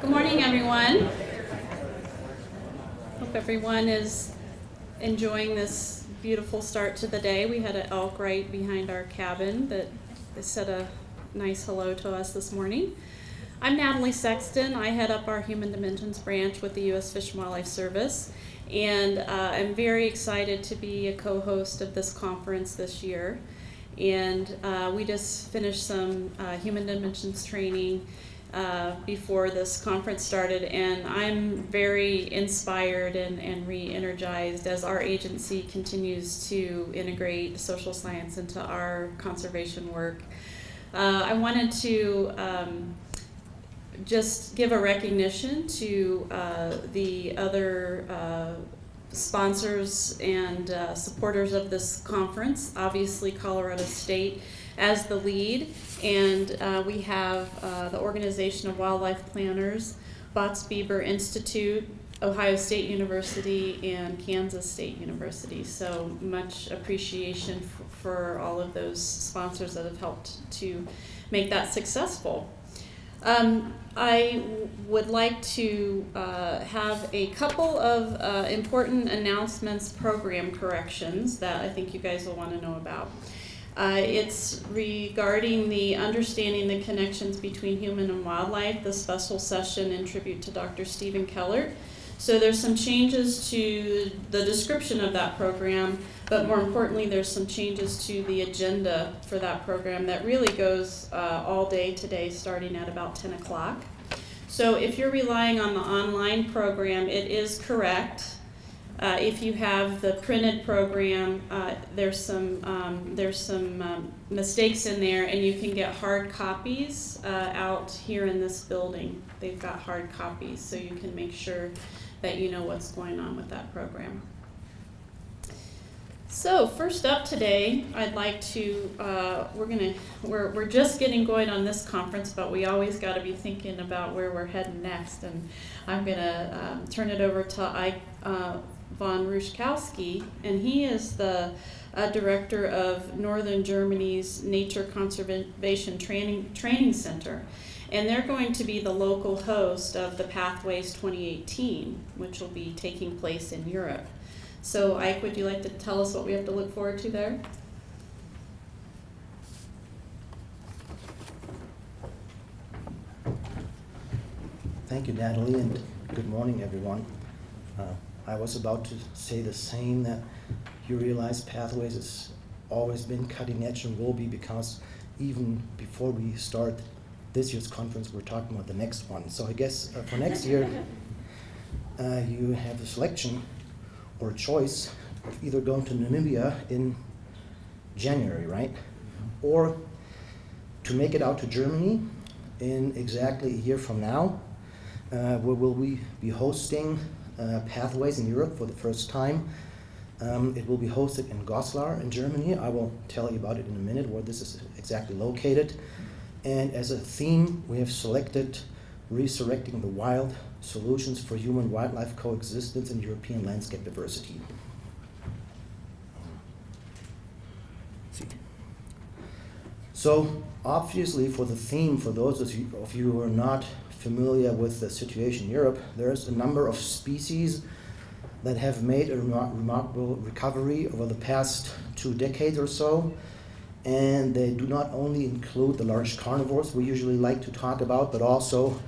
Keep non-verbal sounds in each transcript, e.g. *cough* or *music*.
Good morning, everyone. Hope everyone is enjoying this beautiful start to the day. We had an elk right behind our cabin that said a nice hello to us this morning. I'm Natalie Sexton. I head up our Human Dimensions branch with the U.S. Fish and Wildlife Service, and uh, I'm very excited to be a co-host of this conference this year. And uh, we just finished some uh, Human Dimensions training uh, before this conference started, and I'm very inspired and, and re energized as our agency continues to integrate social science into our conservation work. Uh, I wanted to um, just give a recognition to uh, the other uh, sponsors and uh, supporters of this conference. Obviously, Colorado State as the lead, and uh, we have uh, the Organization of Wildlife Planners, Bots Bieber Institute, Ohio State University, and Kansas State University. So much appreciation for all of those sponsors that have helped to make that successful. Um, I would like to uh, have a couple of uh, important announcements, program corrections that I think you guys will want to know about. Uh, it's regarding the understanding the connections between human and wildlife, the special session in tribute to Dr. Stephen Kellert. So there's some changes to the description of that program, but more importantly, there's some changes to the agenda for that program that really goes uh, all day today, starting at about 10 o'clock. So if you're relying on the online program, it is correct. Uh, if you have the printed program, uh, there's some um, there's some um, mistakes in there, and you can get hard copies uh, out here in this building. They've got hard copies, so you can make sure that you know what's going on with that program. So first up today, I'd like to, uh, we're gonna, we're, we're just getting going on this conference, but we always gotta be thinking about where we're heading next. And I'm gonna um, turn it over to Eick uh, von Ruschkowski, and he is the uh, director of Northern Germany's Nature Conservation Training, Training Center. And they're going to be the local host of the Pathways 2018, which will be taking place in Europe. So Eick, would you like to tell us what we have to look forward to there? Thank you, Natalie, and good morning, everyone. Uh, I was about to say the same, that you realize Pathways has always been cutting edge and will be because even before we start this year's conference, we're talking about the next one. So I guess uh, for next year, *laughs* uh, you have a selection or a choice of either going to Namibia in January, right? Or to make it out to Germany in exactly a year from now, uh, where will we be hosting Pathways in Europe for the first time. Um, it will be hosted in Goslar in Germany. I will tell you about it in a minute, where this is exactly located. And as a theme, we have selected Resurrecting the Wild, Solutions for Human-Wildlife Coexistence and European Landscape Diversity. So obviously for the theme, for those of you who are not familiar with the situation in Europe, there's a number of species that have made a remar remarkable recovery over the past two decades or so and they do not only include the large carnivores we usually like to talk about, but also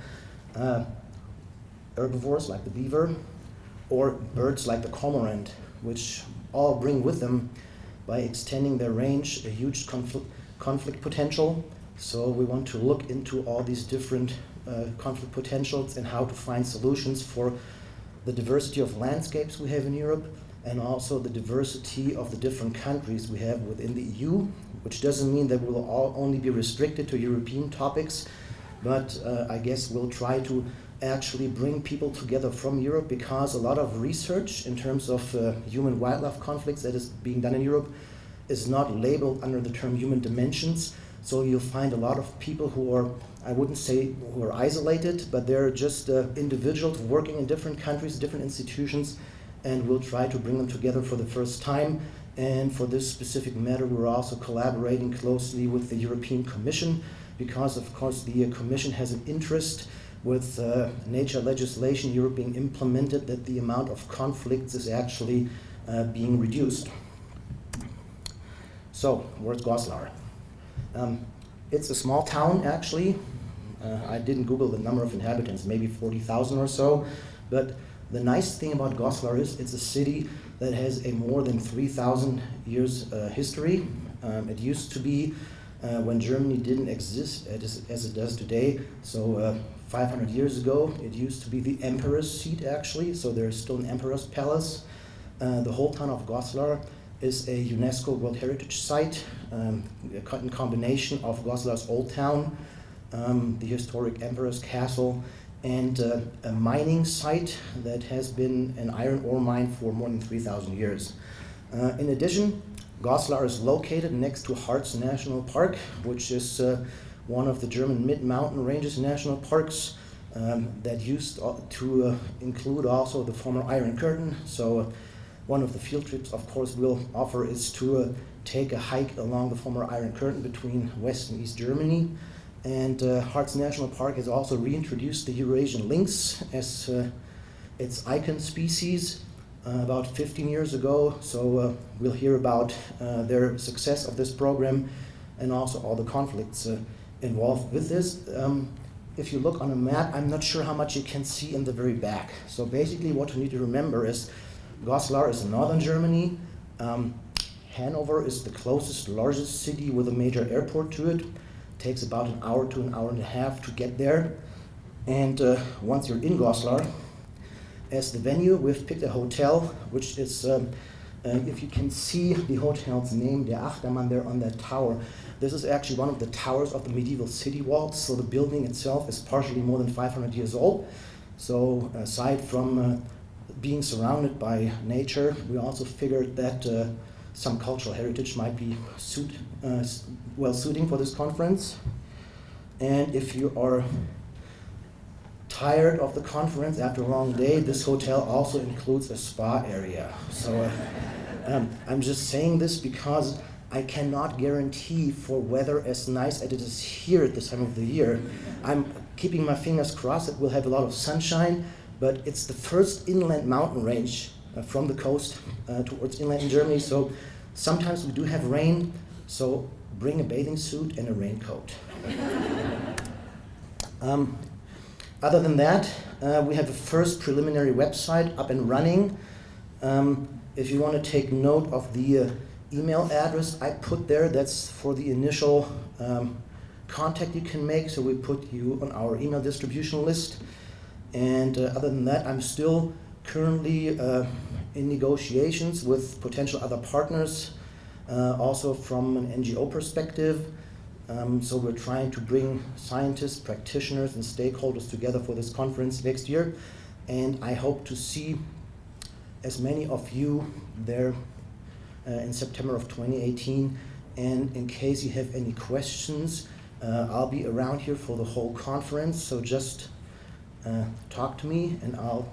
uh, herbivores like the beaver or birds like the cormorant, which all bring with them, by extending their range, a huge conflict, conflict potential. So we want to look into all these different uh, conflict potentials and how to find solutions for the diversity of landscapes we have in Europe and also the diversity of the different countries we have within the EU, which doesn't mean that we'll all only be restricted to European topics, but uh, I guess we'll try to actually bring people together from Europe because a lot of research in terms of uh, human-wildlife conflicts that is being done in Europe is not labeled under the term human dimensions. So you'll find a lot of people who are, I wouldn't say who are isolated, but they're just uh, individuals working in different countries, different institutions, and we'll try to bring them together for the first time. And for this specific matter, we're also collaborating closely with the European Commission because, of course, the Commission has an interest with uh, nature legislation Europe being implemented that the amount of conflicts is actually uh, being reduced. So, where's Goslar? Um, it's a small town actually. Uh, I didn't Google the number of inhabitants, maybe 40,000 or so. But the nice thing about Goslar is it's a city that has a more than 3,000 years uh, history. Um, it used to be uh, when Germany didn't exist as, as it does today. So uh, 500 years ago, it used to be the emperor's seat actually. So there's still an emperor's palace. Uh, the whole town of Goslar is a UNESCO World Heritage Site, um, in combination of Goslar's Old Town, um, the historic Emperor's Castle, and uh, a mining site that has been an iron ore mine for more than 3,000 years. Uh, in addition, Goslar is located next to Harz National Park, which is uh, one of the German mid-mountain ranges national parks um, that used to uh, include also the former Iron Curtain. So uh, one of the field trips, of course, we'll offer is to uh, take a hike along the former Iron Curtain between West and East Germany. And uh, Harz National Park has also reintroduced the Eurasian lynx as uh, its icon species uh, about 15 years ago. So uh, we'll hear about uh, their success of this program and also all the conflicts uh, involved with this. Um, if you look on a map, I'm not sure how much you can see in the very back. So basically what you need to remember is Goslar is in northern Germany. Um, Hanover is the closest, largest city with a major airport to it. Takes about an hour to an hour and a half to get there. And uh, once you're in Goslar, as the venue, we've picked a hotel, which is, um, uh, if you can see the hotel's name, the Achtermann there on that tower, this is actually one of the towers of the medieval city walls. So the building itself is partially more than 500 years old. So aside from uh, being surrounded by nature, we also figured that uh, some cultural heritage might be suit, uh, well suiting for this conference. And if you are tired of the conference after a long day, this hotel also includes a spa area. So uh, um, I'm just saying this because I cannot guarantee for weather as nice as it is here at this time of the year. I'm keeping my fingers crossed that we'll have a lot of sunshine, but it's the first inland mountain range from the coast uh, towards inland in Germany. So sometimes we do have rain, so bring a bathing suit and a raincoat. *laughs* um, other than that, uh, we have a first preliminary website up and running. Um, if you want to take note of the uh, email address I put there, that's for the initial um, contact you can make. So we put you on our email distribution list. And uh, other than that, I'm still currently uh, in negotiations with potential other partners, uh, also from an NGO perspective. Um, so we're trying to bring scientists, practitioners, and stakeholders together for this conference next year. And I hope to see as many of you there uh, in September of 2018. And in case you have any questions, uh, I'll be around here for the whole conference. So just uh, talk to me and I'll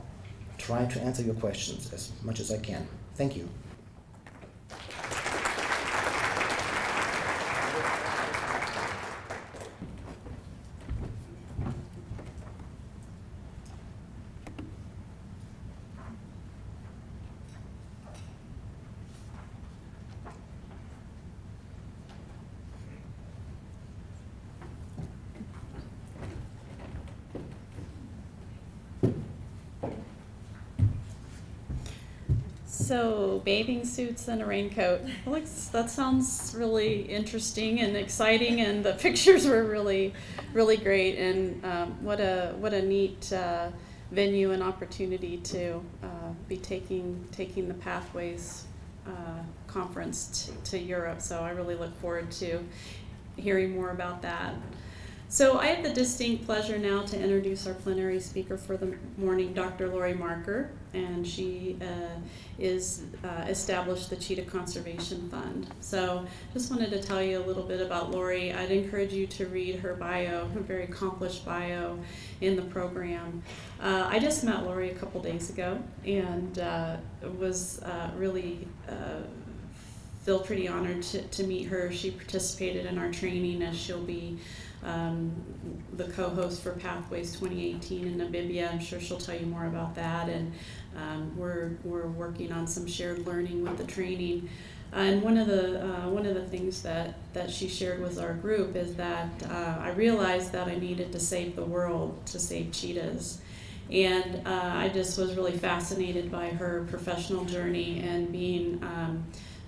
try to answer your questions as much as I can. Thank you. So bathing suits and a raincoat. That sounds really interesting and exciting, and the *laughs* pictures were really, really great. And um, what a what a neat uh, venue and opportunity to uh, be taking taking the pathways uh, conference to Europe. So I really look forward to hearing more about that. So I have the distinct pleasure now to introduce our plenary speaker for the morning, Dr. Laurie Marker, and she uh, is uh, established the Cheetah Conservation Fund. So just wanted to tell you a little bit about Laurie. I'd encourage you to read her bio, her very accomplished bio in the program. Uh, I just met Laurie a couple days ago and uh, was uh, really uh, still pretty honored to, to meet her. She participated in our training as she'll be um, the co-host for Pathways 2018 in Namibia. I'm sure she'll tell you more about that. And um, we're we're working on some shared learning with the training. Uh, and one of the uh, one of the things that, that she shared with our group is that uh, I realized that I needed to save the world to save cheetahs, and uh, I just was really fascinated by her professional journey and being um,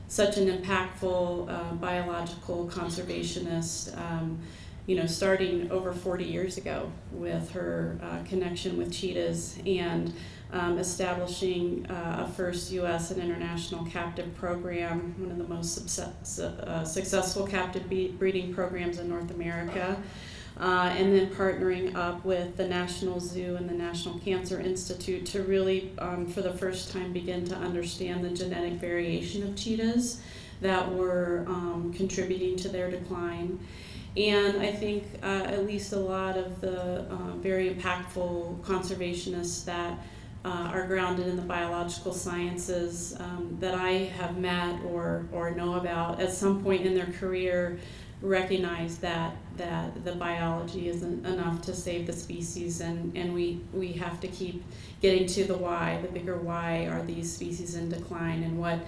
such an impactful uh, biological conservationist. Um, you know, starting over 40 years ago with her uh, connection with cheetahs and um, establishing uh, a first U.S. and international captive program, one of the most uh, successful captive breeding programs in North America. Uh, and then partnering up with the National Zoo and the National Cancer Institute to really, um, for the first time, begin to understand the genetic variation of cheetahs that were um, contributing to their decline. And I think uh, at least a lot of the uh, very impactful conservationists that uh, are grounded in the biological sciences um, that I have met or, or know about at some point in their career recognize that that the biology isn't enough to save the species and, and we, we have to keep getting to the why, the bigger why are these species in decline and what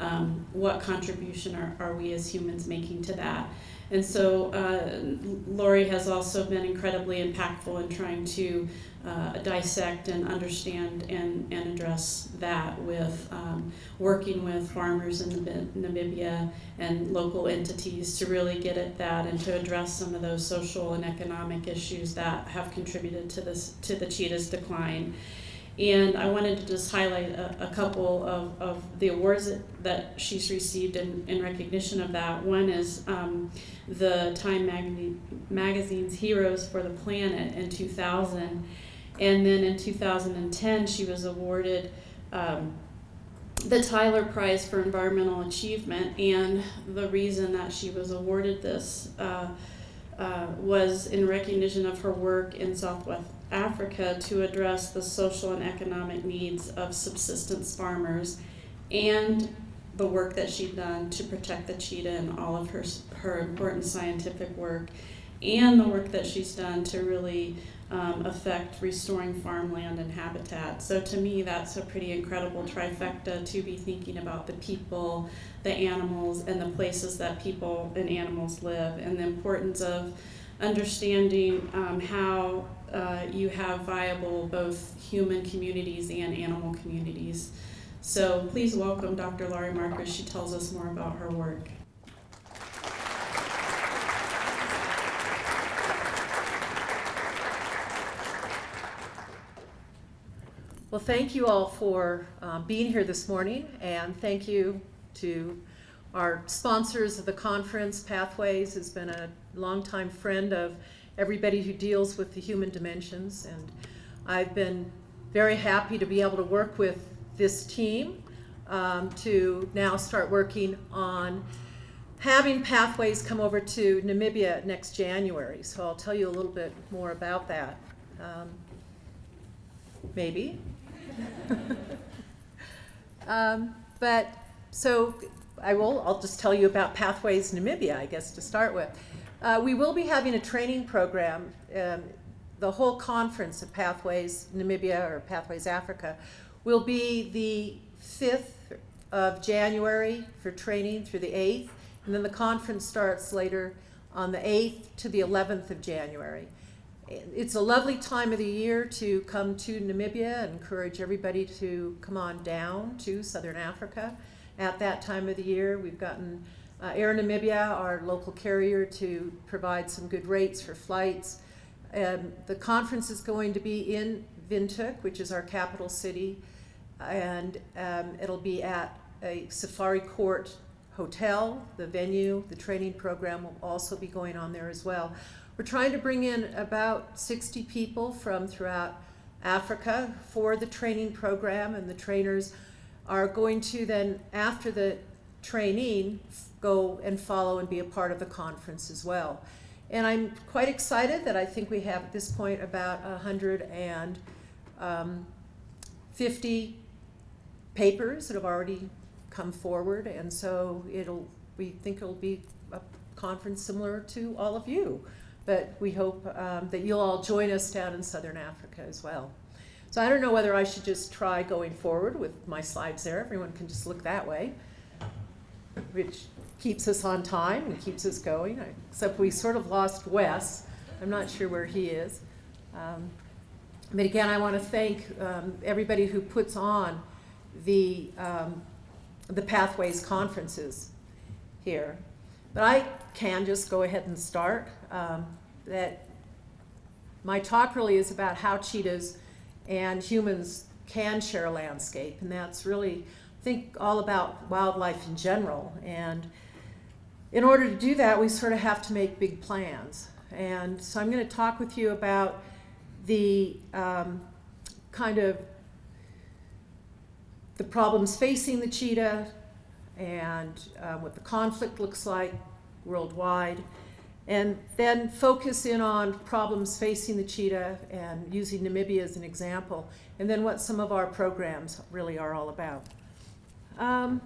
um, what contribution are, are we as humans making to that. And so uh, Laurie has also been incredibly impactful in trying to uh, dissect and understand and, and address that with um, working with farmers in Namibia and local entities to really get at that and to address some of those social and economic issues that have contributed to this to the cheetah's decline. And I wanted to just highlight a, a couple of, of the awards that, she's received in, in recognition of that. One is um, the Time magazine, magazine's Heroes for the Planet in 2000. And then in 2010, she was awarded um, the Tyler Prize for Environmental Achievement. And the reason that she was awarded this uh, uh, was in recognition of her work in Southwest Africa to address the social and economic needs of subsistence farmers and the work that she'd done to protect the cheetah and all of her, her important scientific work and the work that she's done to really um, affect restoring farmland and habitat. So to me, that's a pretty incredible trifecta to be thinking about the people, the animals, and the places that people and animals live, and the importance of understanding um, how uh, you have viable both human communities and animal communities. So please welcome Dr. Laurie Marker. She tells us more about her work. Well, thank you all for um, being here this morning, and thank you to our sponsors of the conference. Pathways has been a longtime friend of everybody who deals with the human dimensions, and I've been very happy to be able to work with this team um, to now start working on having Pathways come over to Namibia next January. So I'll tell you a little bit more about that. Um, maybe. *laughs* um, but so I will, I'll just tell you about Pathways Namibia, I guess, to start with. Uh, we will be having a training program. Um, the whole conference of Pathways Namibia or Pathways Africa will be the 5th of January for training through the 8th, and then the conference starts later on the 8th to the 11th of January it's a lovely time of the year to come to Namibia and encourage everybody to come on down to Southern Africa at that time of the year. We've gotten uh, Air Namibia, our local carrier, to provide some good rates for flights. Um, the conference is going to be in Windhoek, which is our capital city, and um, it'll be at a Safari Court hotel. The venue, the training program will also be going on there as well. We're trying to bring in about 60 people from throughout Africa for the training program, and the trainers are going to then, after the training, go and follow and be a part of the conference as well. And I'm quite excited that I think we have at this point about 150 um, papers that have already come forward, and so it'll, we think it'll be a conference similar to all of you. But we hope um, that you'll all join us down in southern Africa as well. So I don't know whether I should just try going forward with my slides there. Everyone can just look that way, which keeps us on time and keeps us going, except we sort of lost Wes. I'm not sure where he is. Um, but again, I want to thank um, everybody who puts on the, um, the Pathways conferences here. But I can just go ahead and start. Um, that my talk really is about how cheetahs and humans can share landscape, and that's really, think, all about wildlife in general. And in order to do that, we sort of have to make big plans. And so I'm going to talk with you about the um, kind of the problems facing the cheetah and uh, what the conflict looks like worldwide, and then focus in on problems facing the cheetah and using Namibia as an example, and then what some of our programs really are all about. Um,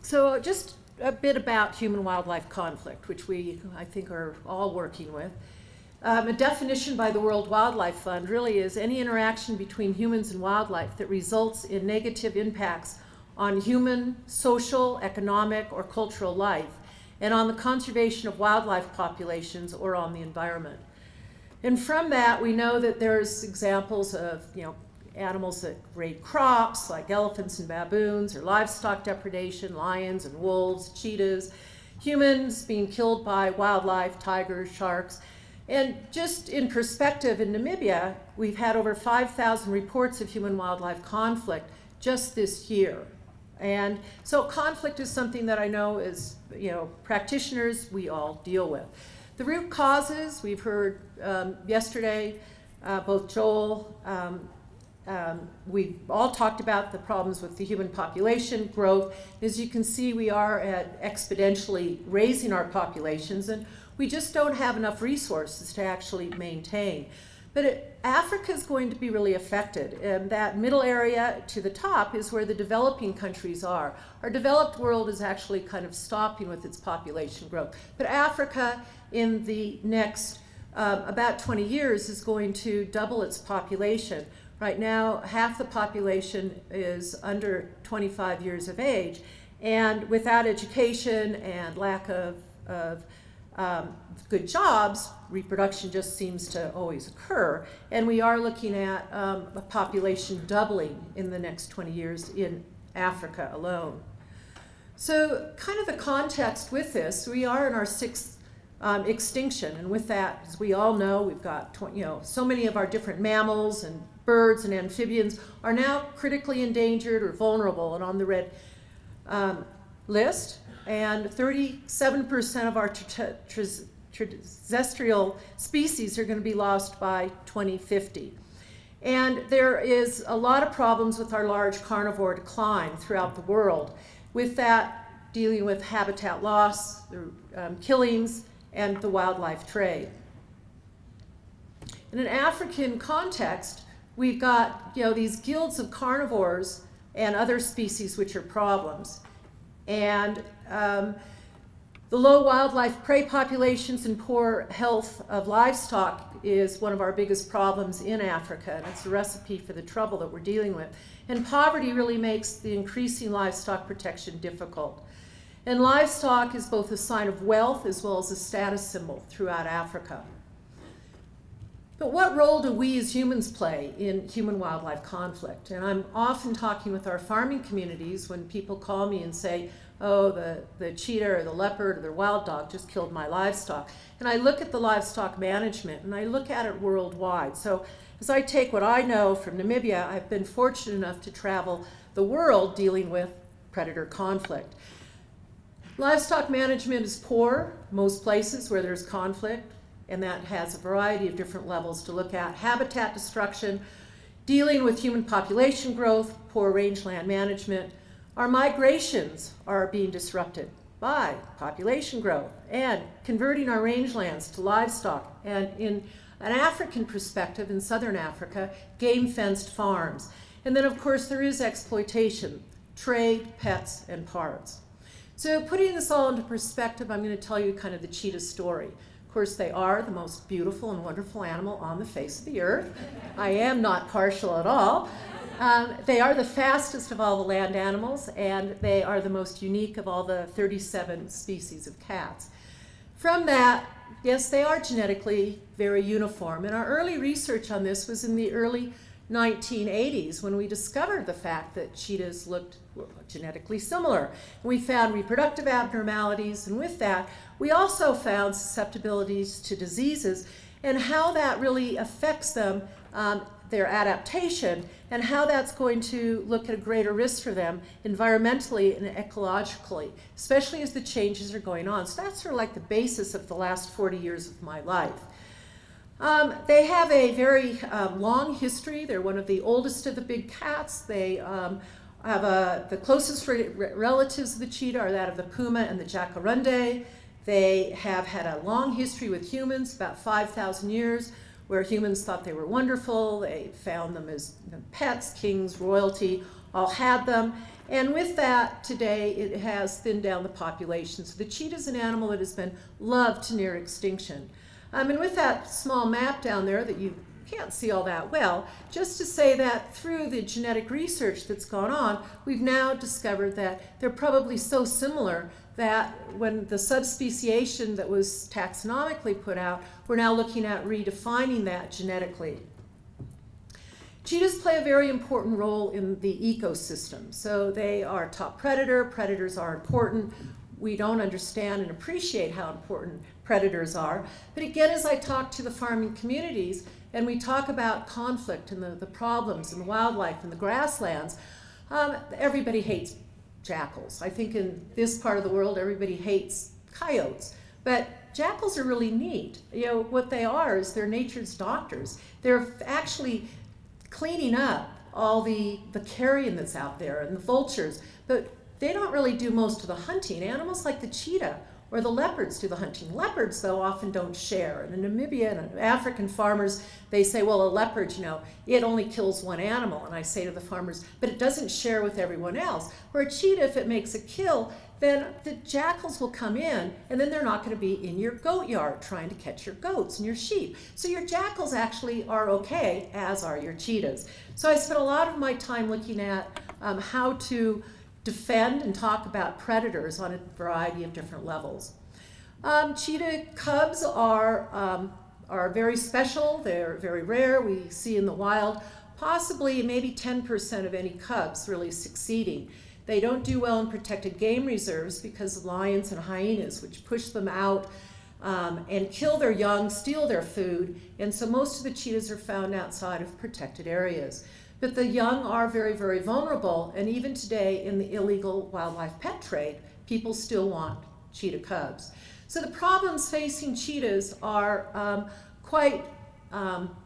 so just a bit about human-wildlife conflict, which we, I think, are all working with. Um, a definition by the World Wildlife Fund really is any interaction between humans and wildlife that results in negative impacts on human, social, economic, or cultural life, and on the conservation of wildlife populations or on the environment. And from that, we know that there's examples of, you know, animals that raid crops, like elephants and baboons, or livestock depredation, lions and wolves, cheetahs, humans being killed by wildlife, tigers, sharks, and just in perspective, in Namibia, we've had over 5,000 reports of human-wildlife conflict just this year. And so conflict is something that I know as, you know, practitioners, we all deal with. The root causes, we've heard um, yesterday, uh, both Joel, um, um, we all talked about the problems with the human population growth. As you can see, we are at exponentially raising our populations, and we just don't have enough resources to actually maintain. But Africa is going to be really affected, and that middle area to the top is where the developing countries are. Our developed world is actually kind of stopping with its population growth. But Africa, in the next um, about 20 years, is going to double its population. Right now, half the population is under 25 years of age, and without education and lack of, of um, good jobs, reproduction just seems to always occur. And we are looking at um, a population doubling in the next 20 years in Africa alone. So kind of the context with this, we are in our sixth um, extinction. And with that, as we all know, we've got, you know, so many of our different mammals and birds and amphibians are now critically endangered or vulnerable and on the red um, list and 37% of our terrestrial species are going to be lost by 2050. And there is a lot of problems with our large carnivore decline throughout the world. With that, dealing with habitat loss, the um, killings, and the wildlife trade. In an African context, we've got you know, these guilds of carnivores and other species which are problems. And um, the low wildlife prey populations and poor health of livestock is one of our biggest problems in Africa, and it's a recipe for the trouble that we're dealing with. And poverty really makes the increasing livestock protection difficult. And livestock is both a sign of wealth as well as a status symbol throughout Africa. But what role do we as humans play in human-wildlife conflict? And I'm often talking with our farming communities when people call me and say, oh, the, the cheetah or the leopard or the wild dog just killed my livestock. And I look at the livestock management and I look at it worldwide. So as I take what I know from Namibia, I've been fortunate enough to travel the world dealing with predator conflict. Livestock management is poor most places where there's conflict and that has a variety of different levels to look at. Habitat destruction, dealing with human population growth, poor rangeland management. Our migrations are being disrupted by population growth and converting our rangelands to livestock and in an African perspective in southern Africa, game fenced farms. And then of course there is exploitation. trade, pets, and parts. So putting this all into perspective, I'm going to tell you kind of the cheetah story. Of course, they are the most beautiful and wonderful animal on the face of the earth. I am not partial at all. Um, they are the fastest of all the land animals, and they are the most unique of all the 37 species of cats. From that, yes, they are genetically very uniform. And our early research on this was in the early 1980s when we discovered the fact that cheetahs looked genetically similar. We found reproductive abnormalities, and with that, we also found susceptibilities to diseases and how that really affects them, um, their adaptation, and how that's going to look at a greater risk for them environmentally and ecologically, especially as the changes are going on. So that's sort of like the basis of the last 40 years of my life. Um, they have a very um, long history. They're one of the oldest of the big cats. They um, have a, the closest re relatives of the cheetah are that of the puma and the jaguarundi. They have had a long history with humans, about 5,000 years, where humans thought they were wonderful. They found them as pets, kings, royalty, all had them. And with that, today it has thinned down the population. So the cheetah is an animal that has been loved to near extinction. Um, and with that small map down there that you can't see all that well, just to say that through the genetic research that's gone on, we've now discovered that they're probably so similar that when the subspeciation that was taxonomically put out, we're now looking at redefining that genetically. Cheetahs play a very important role in the ecosystem. So they are top predator. Predators are important. We don't understand and appreciate how important predators are. But again, as I talk to the farming communities and we talk about conflict and the, the problems and the wildlife and the grasslands, um, everybody hates jackals. I think in this part of the world, everybody hates coyotes. But jackals are really neat. You know, what they are is they're nature's doctors. They're actually cleaning up all the, the carrion that's out there and the vultures, but they don't really do most of the hunting. Animals like the cheetah or the leopards do the hunting. Leopards, though, often don't share. And in Namibia and African farmers, they say, well, a leopard, you know, it only kills one animal. And I say to the farmers, but it doesn't share with everyone else. Where a cheetah, if it makes a kill, then the jackals will come in and then they're not going to be in your goat yard trying to catch your goats and your sheep. So your jackals actually are okay, as are your cheetahs. So I spent a lot of my time looking at um, how to defend and talk about predators on a variety of different levels. Um, cheetah cubs are, um, are very special. They're very rare. We see in the wild possibly maybe 10% of any cubs really succeeding. They don't do well in protected game reserves because of lions and hyenas, which push them out um, and kill their young, steal their food, and so most of the cheetahs are found outside of protected areas. But the young are very, very vulnerable, and even today in the illegal wildlife pet trade, people still want cheetah cubs. So the problems facing cheetahs are um, quite um,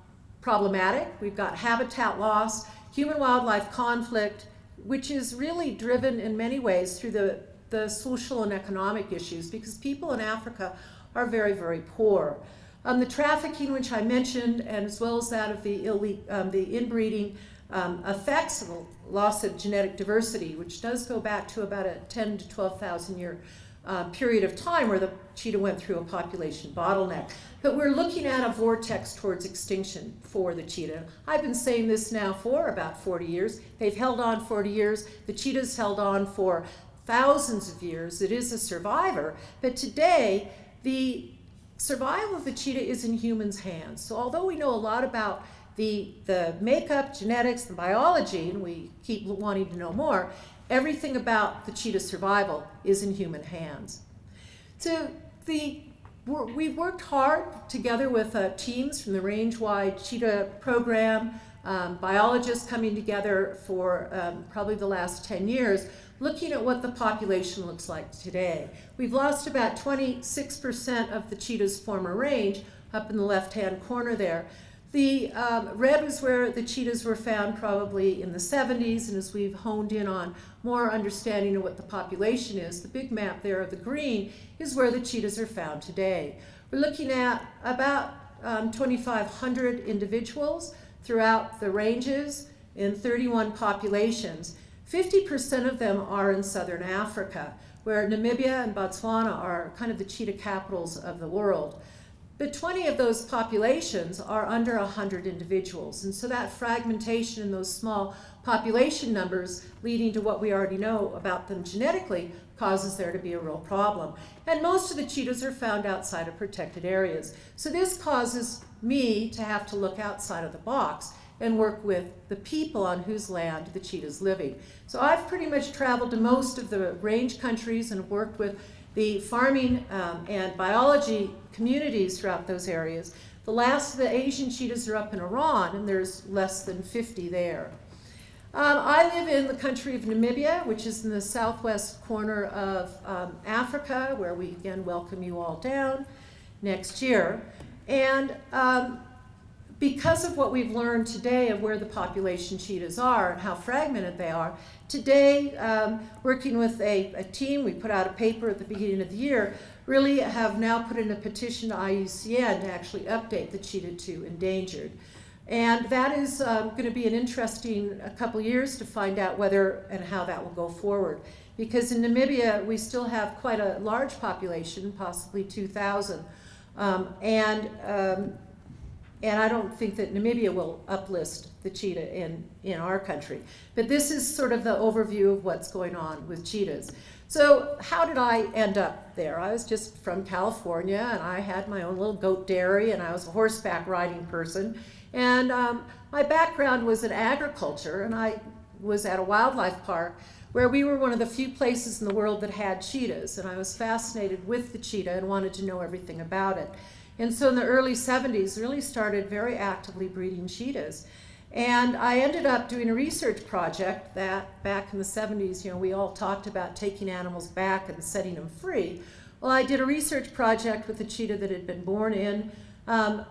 problematic. We've got habitat loss, human-wildlife conflict, which is really driven in many ways through the, the social and economic issues because people in Africa are very, very poor. Um, the trafficking, which I mentioned, and as well as that of the, um, the inbreeding, um, the loss of genetic diversity, which does go back to about a 10 to 12,000 year uh, period of time where the cheetah went through a population bottleneck. But we're looking at a vortex towards extinction for the cheetah. I've been saying this now for about 40 years. They've held on 40 years. The cheetah's held on for thousands of years. It is a survivor. But today, the survival of the cheetah is in humans' hands. So although we know a lot about the, the makeup, genetics, the biology, and we keep wanting to know more, everything about the cheetah survival is in human hands. So the, we've worked hard together with uh, teams from the range-wide cheetah program, um, biologists coming together for um, probably the last 10 years, looking at what the population looks like today. We've lost about 26% of the cheetah's former range up in the left-hand corner there. The um, red was where the cheetahs were found probably in the 70s, and as we've honed in on more understanding of what the population is, the big map there of the green is where the cheetahs are found today. We're looking at about um, 2,500 individuals throughout the ranges in 31 populations. 50% of them are in southern Africa, where Namibia and Botswana are kind of the cheetah capitals of the world. But 20 of those populations are under 100 individuals. And so that fragmentation in those small population numbers leading to what we already know about them genetically causes there to be a real problem. And most of the cheetahs are found outside of protected areas. So this causes me to have to look outside of the box and work with the people on whose land the cheetah's living. So I've pretty much traveled to most of the range countries and worked with the farming um, and biology communities throughout those areas. The last of the Asian cheetahs are up in Iran, and there's less than 50 there. Um, I live in the country of Namibia, which is in the southwest corner of um, Africa, where we again welcome you all down next year. And um, because of what we've learned today of where the population cheetahs are and how fragmented they are, today, um, working with a, a, team, we put out a paper at the beginning of the year, really have now put in a petition to IUCN to actually update the cheetah to endangered. And that is um, going to be an interesting couple years to find out whether and how that will go forward. Because in Namibia, we still have quite a large population, possibly 2,000. Um, and um, and I don't think that Namibia will uplist the cheetah in, in our country. But this is sort of the overview of what's going on with cheetahs. So how did I end up there? I was just from California and I had my own little goat dairy and I was a horseback riding person. And um, my background was in agriculture and I was at a wildlife park where we were one of the few places in the world that had cheetahs. And I was fascinated with the cheetah and wanted to know everything about it. And so in the early 70s, really started very actively breeding cheetahs. And I ended up doing a research project that back in the 70s, you know, we all talked about taking animals back and setting them free. Well, I did a research project with a cheetah that had been born in um,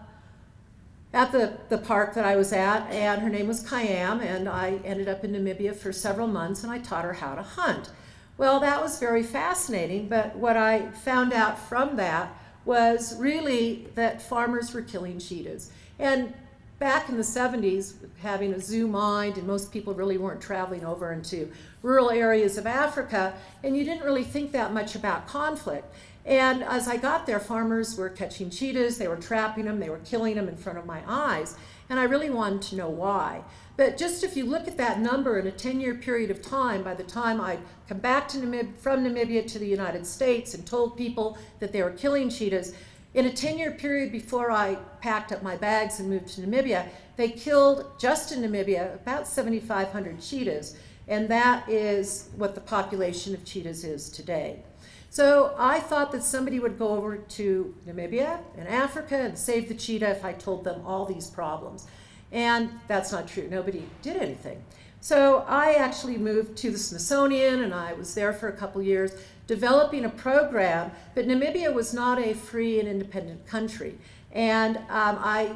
at the, the park that I was at, and her name was Khayam, and I ended up in Namibia for several months, and I taught her how to hunt. Well, that was very fascinating, but what I found out from that was really that farmers were killing cheetahs. And back in the 70s, having a zoo mind, and most people really weren't traveling over into rural areas of Africa, and you didn't really think that much about conflict. And as I got there, farmers were catching cheetahs, they were trapping them, they were killing them in front of my eyes, and I really wanted to know why. But just if you look at that number in a 10-year period of time, by the time I come back to Namib from Namibia to the United States and told people that they were killing cheetahs, in a 10-year period before I packed up my bags and moved to Namibia, they killed, just in Namibia, about 7,500 cheetahs. And that is what the population of cheetahs is today. So I thought that somebody would go over to Namibia and Africa and save the cheetah if I told them all these problems. And that's not true. Nobody did anything. So I actually moved to the Smithsonian and I was there for a couple years developing a program, but Namibia was not a free and independent country. And um, I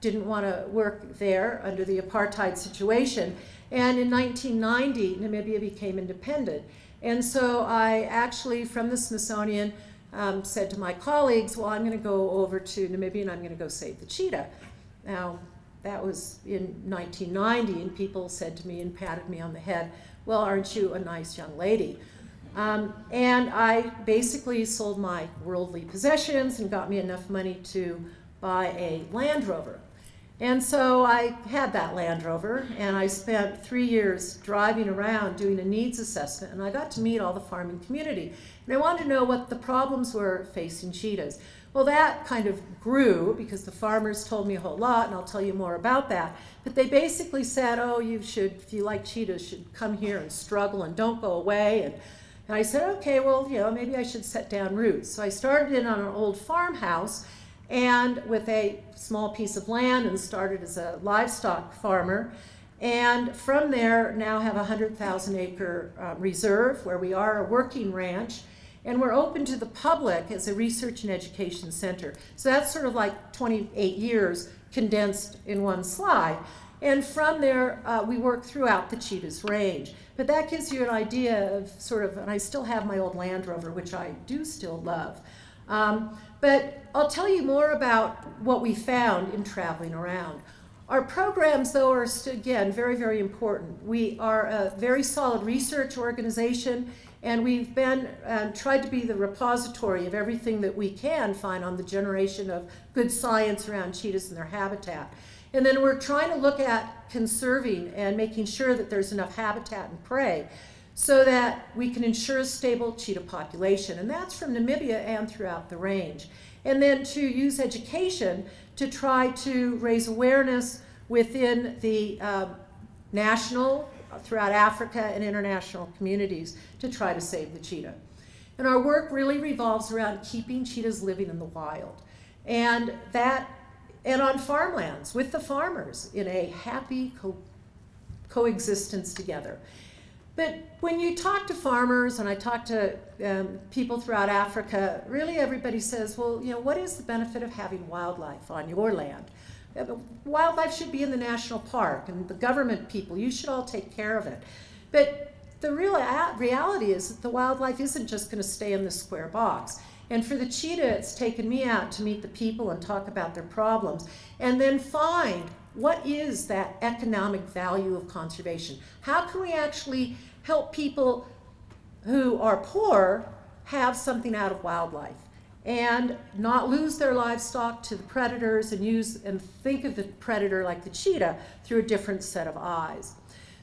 didn't want to work there under the apartheid situation. And in 1990, Namibia became independent. And so I actually, from the Smithsonian, um, said to my colleagues, well, I'm going to go over to Namibia and I'm going to go save the cheetah. Now, that was in 1990, and people said to me and patted me on the head, well, aren't you a nice young lady? Um, and I basically sold my worldly possessions and got me enough money to buy a Land Rover. And so I had that Land Rover, and I spent three years driving around doing a needs assessment, and I got to meet all the farming community. And I wanted to know what the problems were facing cheetahs. Well, that kind of grew because the farmers told me a whole lot, and I'll tell you more about that. But they basically said, oh, you should, if you like cheetahs, should come here and struggle and don't go away. And, and I said, okay, well, you know, maybe I should set down roots. So I started in on an old farmhouse and with a small piece of land and started as a livestock farmer. And from there, now have a 100,000 acre uh, reserve where we are a working ranch and we're open to the public as a research and education center. So that's sort of like 28 years condensed in one slide. And from there, uh, we work throughout the cheetah's range. But that gives you an idea of sort of, and I still have my old Land Rover, which I do still love. Um, but I'll tell you more about what we found in traveling around. Our programs, though, are again very, very important. We are a very solid research organization, and we've been um, tried to be the repository of everything that we can find on the generation of good science around cheetahs and their habitat. And then we're trying to look at conserving and making sure that there's enough habitat and prey so that we can ensure a stable cheetah population. And that's from Namibia and throughout the range. And then to use education to try to raise awareness within the um, national, throughout Africa, and international communities to try to save the cheetah. And our work really revolves around keeping cheetahs living in the wild. And that, and on farmlands with the farmers in a happy co- coexistence together. But when you talk to farmers, and I talk to um, people throughout Africa, really everybody says, well, you know, what is the benefit of having wildlife on your land? Uh, Wildlife should be in the national park, and the government people, you should all take care of it. But the real reality is that the wildlife isn't just going to stay in the square box. And for the cheetah, it's taken me out to meet the people and talk about their problems, and then find what is that economic value of conservation. How can we actually help people who are poor have something out of wildlife and not lose their livestock to the predators and use and think of the predator like the cheetah through a different set of eyes.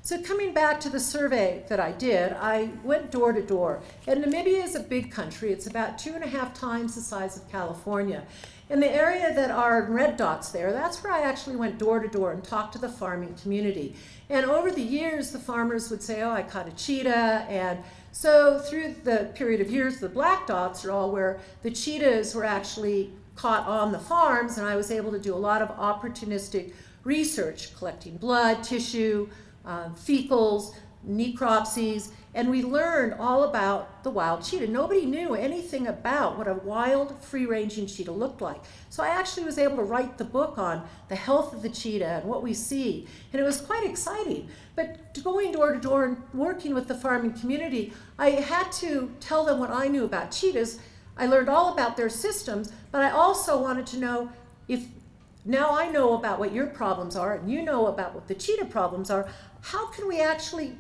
So coming back to the survey that I did, I went door to door. And Namibia is a big country. It's about two and a half times the size of California. In the area that are red dots there, that's where I actually went door to door and talked to the farming community. And over the years, the farmers would say, oh, I caught a cheetah. And so through the period of years, the black dots are all where the cheetahs were actually caught on the farms. And I was able to do a lot of opportunistic research, collecting blood, tissue, um, fecals, necropsies, and we learned all about the wild cheetah. Nobody knew anything about what a wild, free-ranging cheetah looked like. So I actually was able to write the book on the health of the cheetah and what we see, and it was quite exciting. But going door to door and working with the farming community, I had to tell them what I knew about cheetahs. I learned all about their systems, but I also wanted to know if now I know about what your problems are and you know about what the cheetah problems are, how can we actually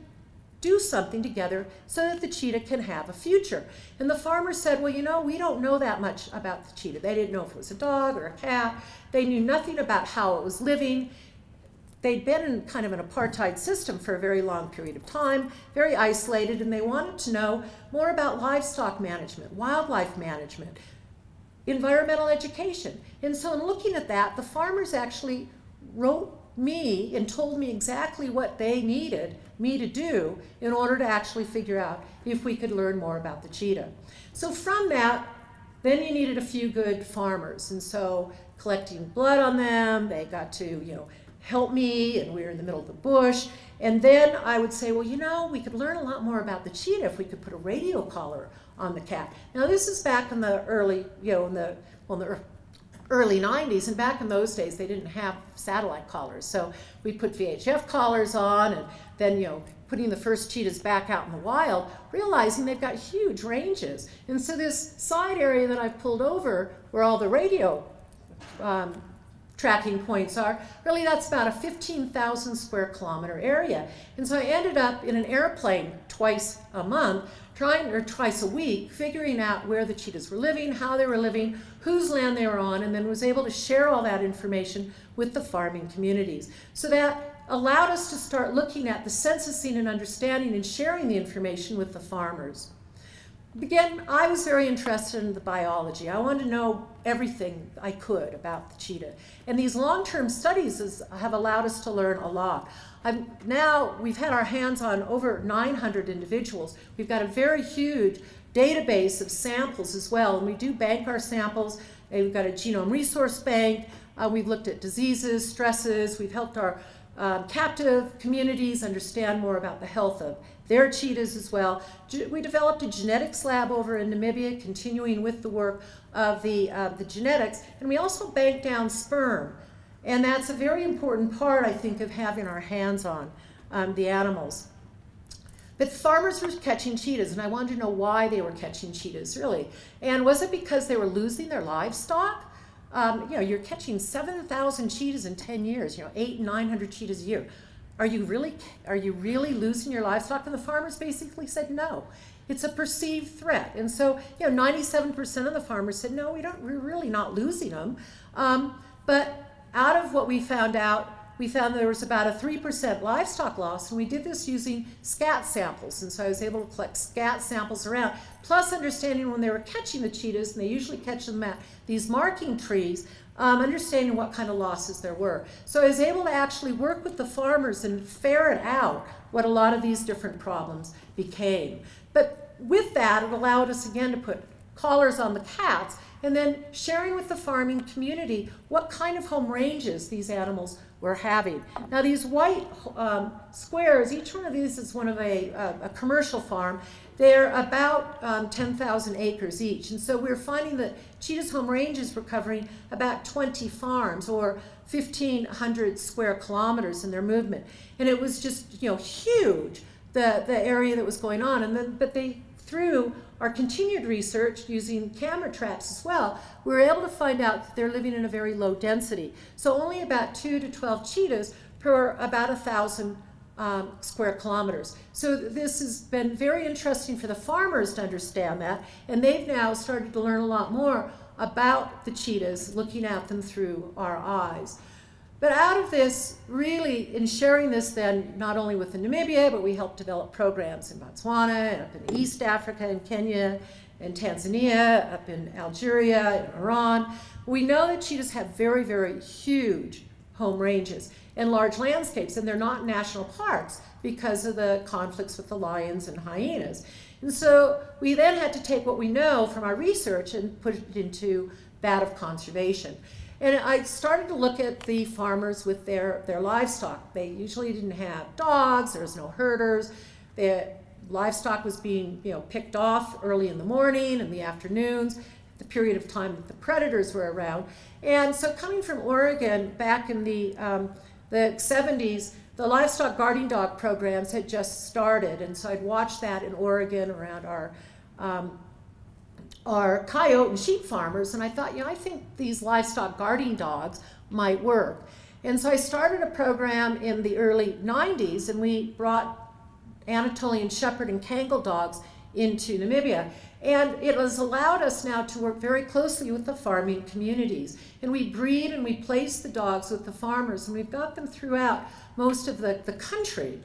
do something together so that the cheetah can have a future? And the farmer said, well, you know, we don't know that much about the cheetah. They didn't know if it was a dog or a cat. They knew nothing about how it was living. They'd been in kind of an apartheid system for a very long period of time, very isolated, and they wanted to know more about livestock management, wildlife management, environmental education. And so in looking at that, the farmers actually wrote me and told me exactly what they needed me to do in order to actually figure out if we could learn more about the cheetah. So from that, then you needed a few good farmers. And so collecting blood on them, they got to, you know, help me, and we were in the middle of the bush. And then I would say, well, you know, we could learn a lot more about the cheetah if we could put a radio collar on the cat. Now, this is back in the early, you know, in the, well, in the early 90s, and back in those days, they didn't have satellite collars. So we put VHF collars on, and then, you know, putting the first cheetahs back out in the wild, realizing they've got huge ranges. And so this side area that I've pulled over, where all the radio um, tracking points are, really that's about a 15,000 square kilometer area. And so I ended up in an airplane twice a month, trying, or twice a week, figuring out where the cheetahs were living, how they were living, whose land they were on, and then was able to share all that information with the farming communities. So that allowed us to start looking at the censusing and understanding and sharing the information with the farmers. Again, I was very interested in the biology. I wanted to know everything I could about the cheetah. And these long-term studies is, have allowed us to learn a lot. I'm, now we've had our hands on over 900 individuals. We've got a very huge database of samples as well, and we do bank our samples. And we've got a genome resource bank. Uh, we've looked at diseases, stresses. We've helped our um, captive communities understand more about the health of their cheetahs as well. We developed a genetics lab over in Namibia, continuing with the work of the, uh, the genetics, and we also bank down sperm. And that's a very important part, I think, of having our hands on um, the animals. But farmers were catching cheetahs, and I wanted to know why they were catching cheetahs, really. And was it because they were losing their livestock? Um, you know, you're catching 7,000 cheetahs in 10 years, you know, eight, 900 cheetahs a year. Are you really, are you really losing your livestock? And the farmers basically said no. It's a perceived threat. And so, you know, 97% of the farmers said, no, we don't, we're really not losing them. Um, but out of what we found out, we found there was about a 3% livestock loss, and we did this using scat samples. And so I was able to collect scat samples around, plus understanding when they were catching the cheetahs, and they usually catch them at these marking trees, um, understanding what kind of losses there were. So I was able to actually work with the farmers and ferret out what a lot of these different problems became. But with that, it allowed us again to put collars on the cats and then sharing with the farming community what kind of home ranges these animals were having. Now these white um, squares, each one of these is one of a, a, a commercial farm. They're about um, 10,000 acres each. And so we're finding that Cheetah's Home Ranges were covering about 20 farms or 1,500 square kilometers in their movement. And it was just, you know, huge, the, the area that was going on. And then, but they, through our continued research using camera traps as well, we were able to find out that they're living in a very low density. So only about 2 to 12 cheetahs per about a thousand um, square kilometers. So this has been very interesting for the farmers to understand that, and they've now started to learn a lot more about the cheetahs, looking at them through our eyes. But out of this, really, in sharing this then, not only with the Namibia, but we helped develop programs in Botswana, and up in East Africa, in Kenya, in Tanzania, up in Algeria, in Iran. We know that cheetahs have very, very huge home ranges and large landscapes, and they're not national parks because of the conflicts with the lions and hyenas. And so we then had to take what we know from our research and put it into that of conservation. And I started to look at the farmers with their, their livestock. They usually didn't have dogs, there was no herders. The livestock was being you know, picked off early in the morning and the afternoons, the period of time that the predators were around. And so coming from Oregon back in the, um, the 70s, the livestock guarding dog programs had just started. And so I'd watched that in Oregon around our um, are coyote and sheep farmers, and I thought, you know, I think these livestock guarding dogs might work. And so I started a program in the early 90s, and we brought Anatolian Shepherd and Kangal dogs into Namibia. And it has allowed us now to work very closely with the farming communities. And we breed and we place the dogs with the farmers, and we've got them throughout most of the, the country.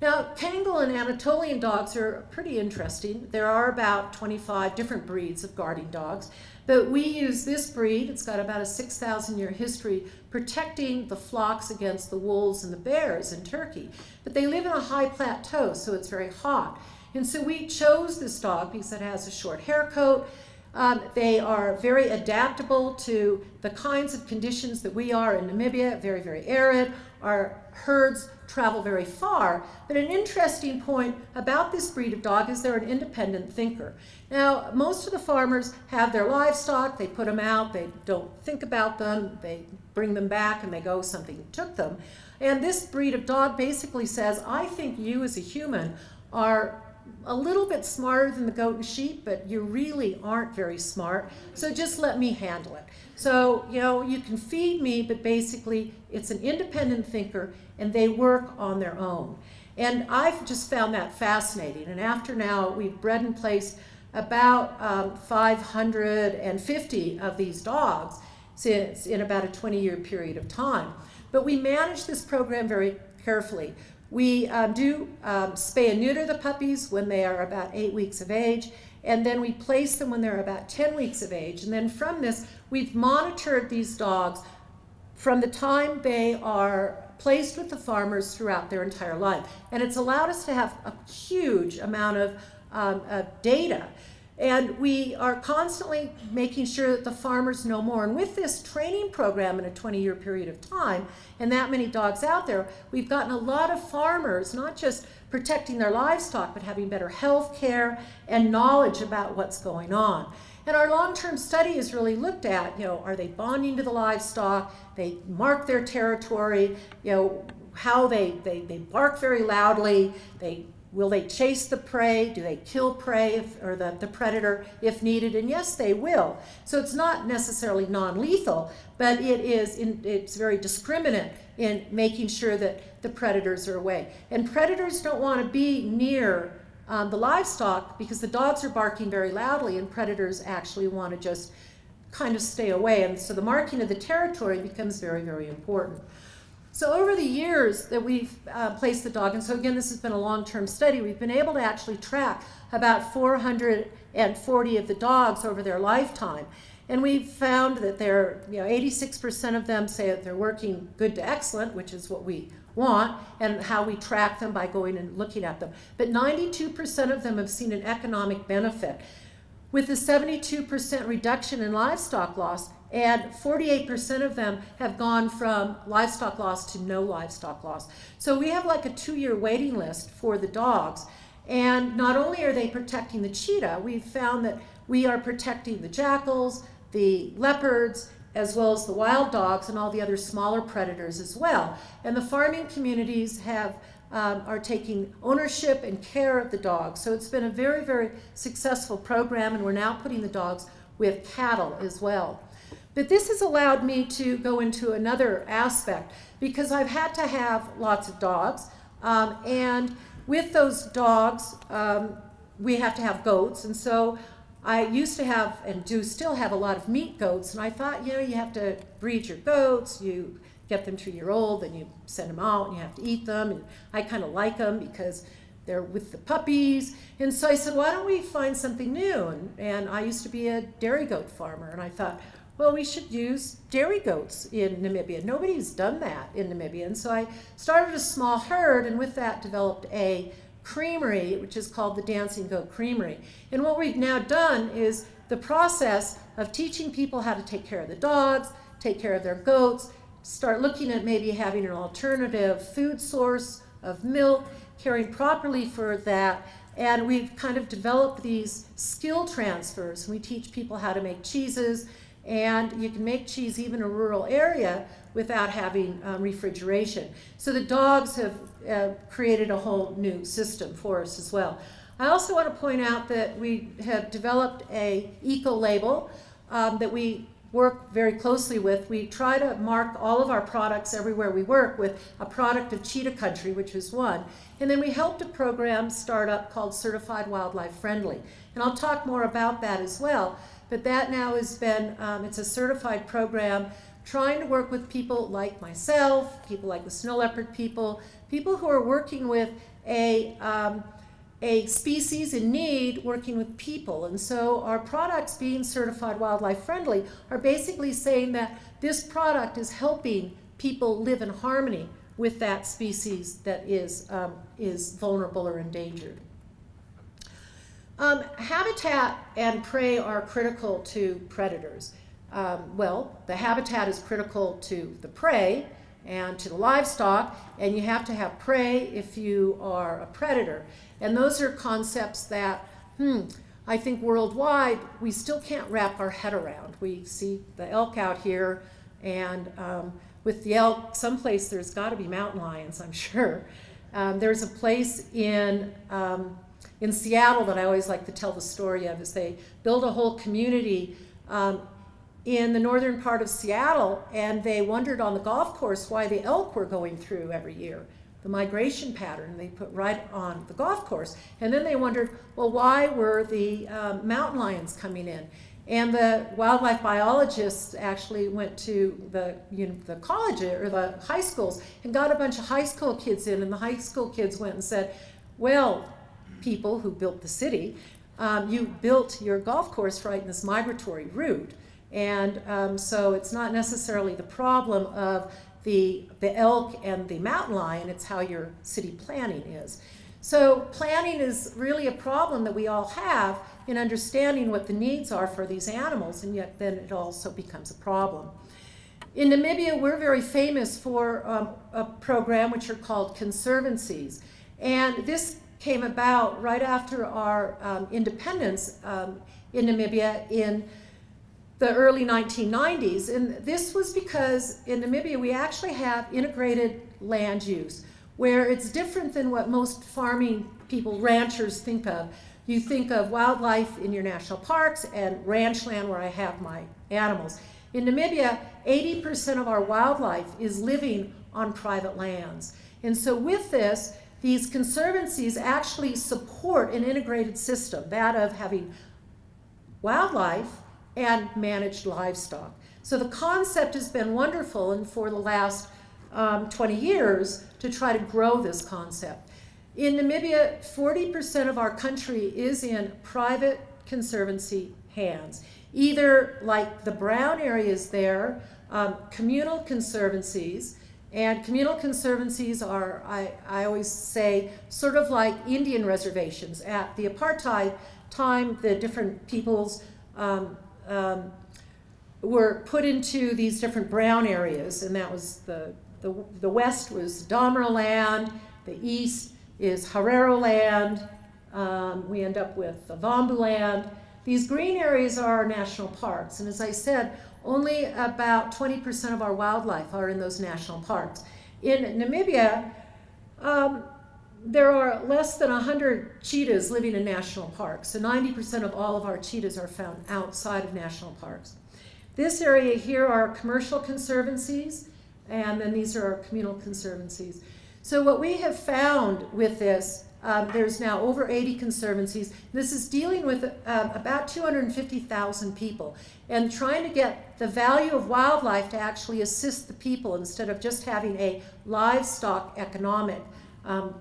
Now, Kangal and Anatolian dogs are pretty interesting. There are about 25 different breeds of guarding dogs, but we use this breed, it's got about a 6,000 year history, protecting the flocks against the wolves and the bears in Turkey. But they live in a high plateau, so it's very hot. And so we chose this dog because it has a short hair coat, um, they are very adaptable to the kinds of conditions that we are in Namibia, very, very arid. Our herds travel very far. But an interesting point about this breed of dog is they're an independent thinker. Now, most of the farmers have their livestock, they put them out, they don't think about them, they bring them back and they go, something took them. And this breed of dog basically says, I think you as a human are a little bit smarter than the goat and sheep, but you really aren't very smart. So just let me handle it. So, you know, you can feed me, but basically it's an independent thinker and they work on their own. And I've just found that fascinating. And after now, we've bred and placed about um, 550 of these dogs since in about a 20 year period of time. But we manage this program very carefully. We um, do um, spay and neuter the puppies when they are about eight weeks of age, and then we place them when they're about 10 weeks of age. And then from this, we've monitored these dogs from the time they are placed with the farmers throughout their entire life. And it's allowed us to have a huge amount of, um, of data and we are constantly making sure that the farmers know more. And with this training program in a 20 year period of time, and that many dogs out there, we've gotten a lot of farmers not just protecting their livestock, but having better health care and knowledge about what's going on. And our long-term study has really looked at, you know, are they bonding to the livestock? They mark their territory, you know, how they, they, they bark very loudly, they will they chase the prey? Do they kill prey if, or the, the predator if needed? And yes, they will. So it's not necessarily non-lethal, but it is in, it's very discriminant in making sure that the predators are away. And predators don't want to be near um, the livestock because the dogs are barking very loudly and predators actually want to just kind of stay away. And so the marking of the territory becomes very, very important. So over the years that we've uh, placed the dog, and so again, this has been a long-term study, we've been able to actually track about 440 of the dogs over their lifetime. And we've found that they're, you know, 86% of them say that they're working good to excellent, which is what we want, and how we track them by going and looking at them. But 92% of them have seen an economic benefit. With a 72% reduction in livestock loss, and 48% of them have gone from livestock loss to no livestock loss. So we have like a two-year waiting list for the dogs. And not only are they protecting the cheetah, we've found that we are protecting the jackals, the leopards, as well as the wild dogs and all the other smaller predators as well. And the farming communities have um, are taking ownership and care of the dogs. So it's been a very, very successful program, and we're now putting the dogs with cattle as well. But this has allowed me to go into another aspect because I've had to have lots of dogs. Um, and with those dogs, um, we have to have goats. And so I used to have and do still have a lot of meat goats. And I thought, you know, you have to breed your goats, you get them two year old, then you send them out and you have to eat them. And I kind of like them because they're with the puppies. And so I said, why don't we find something new? And, and I used to be a dairy goat farmer. And I thought, well, we should use dairy goats in Namibia. Nobody's done that in Namibia. And so I started a small herd and with that developed a creamery, which is called the Dancing Goat Creamery. And what we've now done is the process of teaching people how to take care of the dogs, take care of their goats, start looking at maybe having an alternative food source of milk, caring properly for that, and we've kind of developed these skill transfers. We teach people how to make cheeses, and you can make cheese even in a rural area without having um, refrigeration. So the dogs have uh, created a whole new system for us as well. I also want to point out that we have developed a eco label um, that we work very closely with. We try to mark all of our products everywhere we work with a product of cheetah country, which is one. And then we helped a program start up called Certified Wildlife Friendly. And I'll talk more about that as well. But that now has been, um, it's a certified program trying to work with people like myself, people like the snow leopard people, people who are working with a, um, a species in need working with people. And so our products being certified wildlife friendly are basically saying that this product is helping people live in harmony with that species that is, um, is vulnerable or endangered. Um, habitat and prey are critical to predators. Um, well, the habitat is critical to the prey and to the livestock, and you have to have prey if you are a predator. And those are concepts that, hmm, I think worldwide we still can't wrap our head around. We see the elk out here, and um, with the elk, someplace there's got to be mountain lions, I'm *laughs* sure. Um, there's a place in um, in Seattle that I always like to tell the story of is they built a whole community um, in the northern part of Seattle and they wondered on the golf course why the elk were going through every year. The migration pattern they put right on the golf course. And then they wondered, well, why were the um, mountain lions coming in? And the wildlife biologists actually went to the, you know, the college or the high schools and got a bunch of high school kids in. And the high school kids went and said, well, people who built the city, um, you built your golf course right in this migratory route. And um, so it's not necessarily the problem of the, the elk and the mountain lion, it's how your city planning is. So planning is really a problem that we all have in understanding what the needs are for these animals, and yet then it also becomes a problem. In Namibia, we're very famous for um, a program which are called conservancies. And this came about right after our um, independence um, in Namibia in the early 1990s. And this was because in Namibia we actually have integrated land use where it's different than what most farming people, ranchers, think of. You think of wildlife in your national parks and ranch land where I have my animals. In Namibia, 80% of our wildlife is living on private lands. And so with this, these conservancies actually support an integrated system, that of having wildlife and managed livestock. So the concept has been wonderful and for the last um, 20 years to try to grow this concept. In Namibia, 40% of our country is in private conservancy hands. Either like the brown areas there, um, communal conservancies, and communal conservancies are, I, I always say, sort of like Indian reservations. At the apartheid time, the different peoples um, um, were put into these different brown areas, and that was the, the, the west was Damara land, the east is Herero land, um, we end up with Ovambo land. These green areas are national parks, and as I said, only about 20% of our wildlife are in those national parks. In Namibia, um, there are less than 100 cheetahs living in national parks, so 90% of all of our cheetahs are found outside of national parks. This area here are commercial conservancies, and then these are our communal conservancies. So what we have found with this, um, there's now over 80 conservancies. This is dealing with um, about 250,000 people and trying to get the value of wildlife to actually assist the people instead of just having a livestock economic. Um,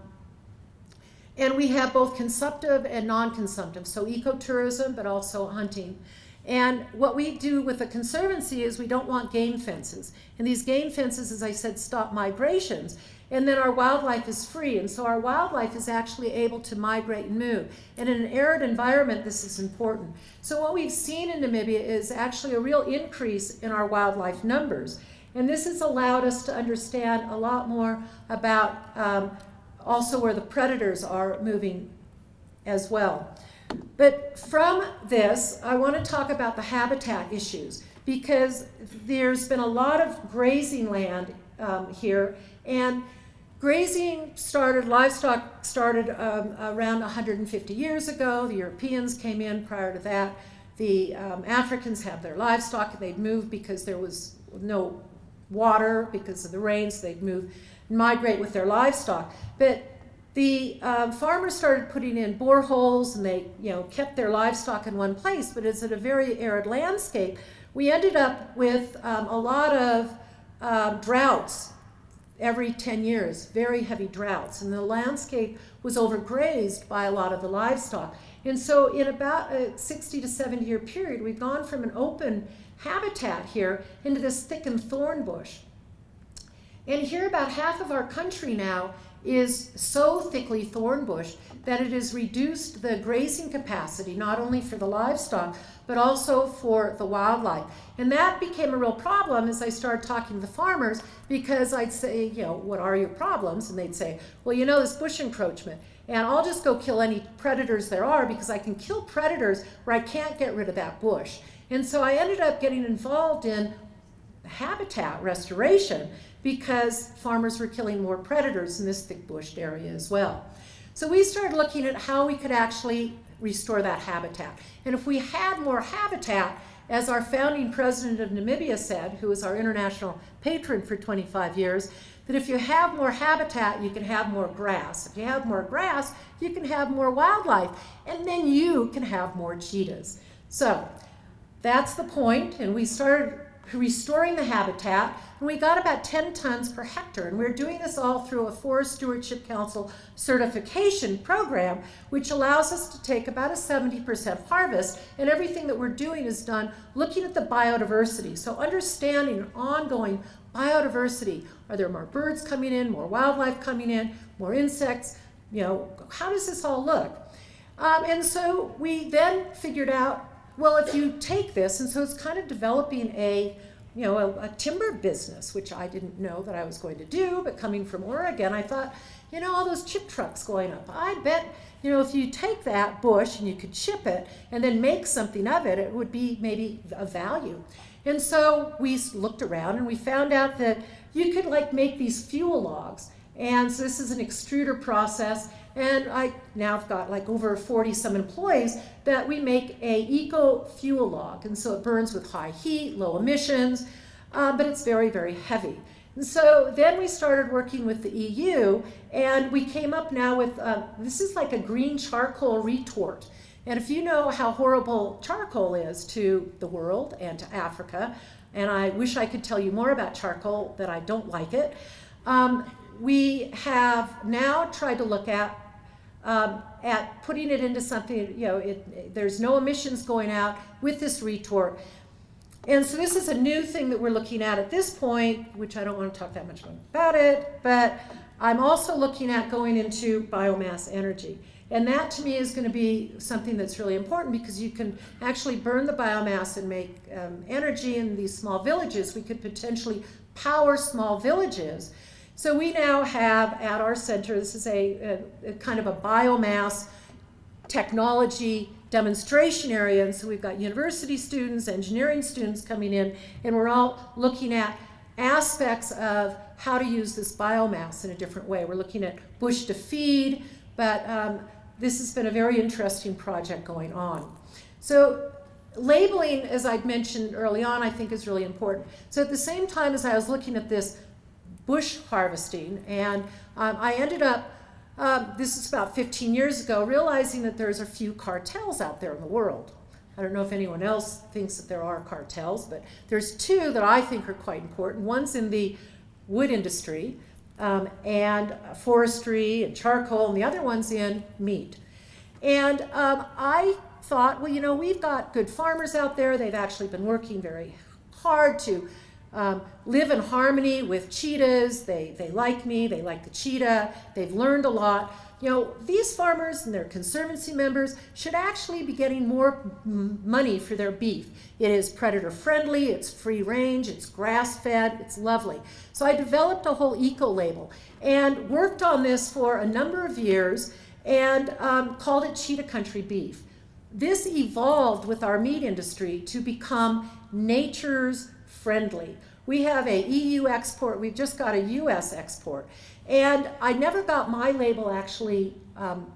and we have both consumptive and non-consumptive, so ecotourism, but also hunting. And what we do with the Conservancy is we don't want game fences. And these game fences, as I said, stop migrations. And then our wildlife is free. And so our wildlife is actually able to migrate and move. And in an arid environment, this is important. So what we've seen in Namibia is actually a real increase in our wildlife numbers. And this has allowed us to understand a lot more about um, also where the predators are moving as well. But from this, I want to talk about the habitat issues because there's been a lot of grazing land um, here and grazing started, livestock started um, around 150 years ago. The Europeans came in prior to that. The um, Africans had their livestock and they'd move because there was no water because of the rains. They'd move, migrate with their livestock. But the um, farmers started putting in boreholes and they you know kept their livestock in one place but it's in a very arid landscape we ended up with um, a lot of um, droughts every 10 years very heavy droughts. And the landscape was overgrazed by a lot of the livestock. And so in about a 60 to 70 year period we've gone from an open habitat here into this thickened thorn bush. And here about half of our country now is so thickly thorn bush that it has reduced the grazing capacity, not only for the livestock, but also for the wildlife. And that became a real problem as I started talking to the farmers because I'd say, you know, what are your problems? And they'd say, well, you know, this bush encroachment. And I'll just go kill any predators there are because I can kill predators where I can't get rid of that bush. And so I ended up getting involved in habitat restoration because farmers were killing more predators in this thick bushed area as well. So we started looking at how we could actually restore that habitat. And if we had more habitat, as our founding president of Namibia said, who was our international patron for 25 years, that if you have more habitat, you can have more grass. If you have more grass, you can have more wildlife, and then you can have more cheetahs. So that's the point, and we started restoring the habitat, and we got about 10 tons per hectare. And we're doing this all through a Forest Stewardship Council certification program, which allows us to take about a 70% harvest, and everything that we're doing is done looking at the biodiversity. So understanding ongoing biodiversity. Are there more birds coming in, more wildlife coming in, more insects? You know, how does this all look? Um, and so we then figured out well, if you take this, and so it's kind of developing a, you know, a, a, timber business, which I didn't know that I was going to do, but coming from Oregon, I thought, you know, all those chip trucks going up. I bet, you know, if you take that bush and you could chip it and then make something of it, it would be maybe a value. And so we looked around and we found out that you could like make these fuel logs. And so this is an extruder process and I now have got like over 40 some employees that we make a eco fuel log. And so it burns with high heat, low emissions, uh, but it's very, very heavy. And so then we started working with the EU, and we came up now with uh, this is like a green charcoal retort. And if you know how horrible charcoal is to the world and to Africa, and I wish I could tell you more about charcoal, that I don't like it, um, we have now tried to look at um, at putting it into something, you know, it, there's no emissions going out with this retort. And so this is a new thing that we're looking at at this point, which I don't want to talk that much about it, but I'm also looking at going into biomass energy. And that to me is going to be something that's really important because you can actually burn the biomass and make um, energy in these small villages. We could potentially power small villages. So we now have at our center, this is a, a, a kind of a biomass technology demonstration area. And so we've got university students, engineering students coming in, and we're all looking at aspects of how to use this biomass in a different way. We're looking at bush to feed, but um, this has been a very interesting project going on. So labeling, as I'd mentioned early on, I think is really important. So at the same time as I was looking at this bush harvesting, and um, I ended up, um, this is about 15 years ago, realizing that there's a few cartels out there in the world. I don't know if anyone else thinks that there are cartels, but there's two that I think are quite important. One's in the wood industry, um, and forestry and charcoal, and the other one's in meat. And um, I thought, well, you know, we've got good farmers out there. They've actually been working very hard to um, live in harmony with cheetahs. They, they like me, they like the cheetah, they've learned a lot. You know, these farmers and their conservancy members should actually be getting more money for their beef. It is predator friendly, it's free range, it's grass fed, it's lovely. So I developed a whole eco label and worked on this for a number of years and um, called it Cheetah Country Beef. This evolved with our meat industry to become nature's friendly. We have a EU export, we've just got a US export. And I never got my label actually um,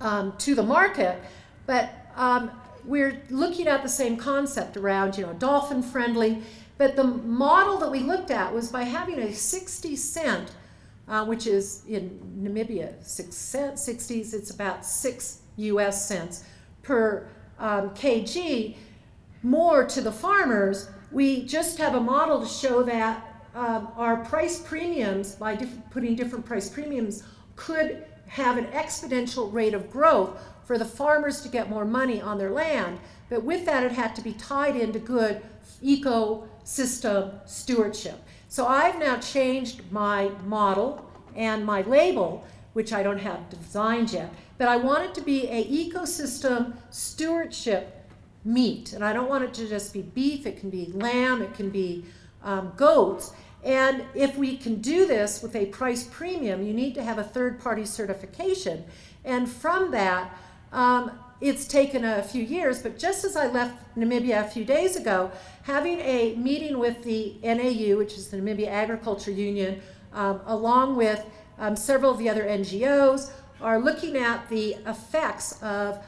um, to the market, but um, we're looking at the same concept around, you know, dolphin friendly. But the model that we looked at was by having a 60 cent, uh, which is in Namibia, six cent, 60s, it's about six US cents per um, kg, more to the farmers. We just have a model to show that um, our price premiums, by diff putting different price premiums, could have an exponential rate of growth for the farmers to get more money on their land. But with that, it had to be tied into good ecosystem stewardship. So I've now changed my model and my label, which I don't have designed yet, but I want it to be a ecosystem stewardship meat. And I don't want it to just be beef, it can be lamb, it can be um, goats. And if we can do this with a price premium, you need to have a third-party certification. And from that, um, it's taken a few years, but just as I left Namibia a few days ago, having a meeting with the NAU, which is the Namibia Agriculture Union, um, along with um, several of the other NGOs, are looking at the effects of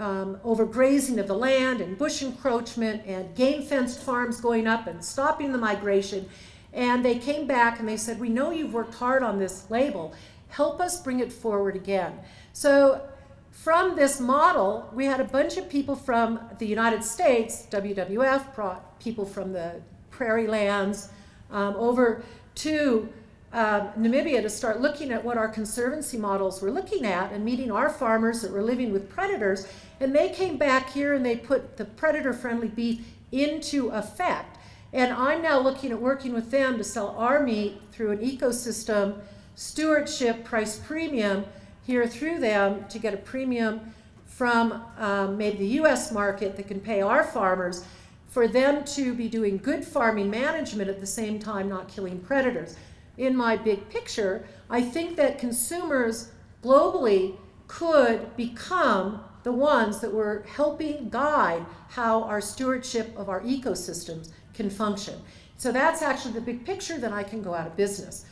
um, overgrazing of the land and bush encroachment and game fenced farms going up and stopping the migration. And they came back and they said, we know you've worked hard on this label. Help us bring it forward again. So from this model, we had a bunch of people from the United States, WWF brought people from the prairie lands um, over to uh, Namibia to start looking at what our conservancy models were looking at and meeting our farmers that were living with predators. And they came back here and they put the predator-friendly beef into effect. And I'm now looking at working with them to sell our meat through an ecosystem stewardship price premium here through them to get a premium from um, maybe the US market that can pay our farmers for them to be doing good farming management at the same time not killing predators. In my big picture, I think that consumers globally could become the ones that were helping guide how our stewardship of our ecosystems can function. So that's actually the big picture, that I can go out of business.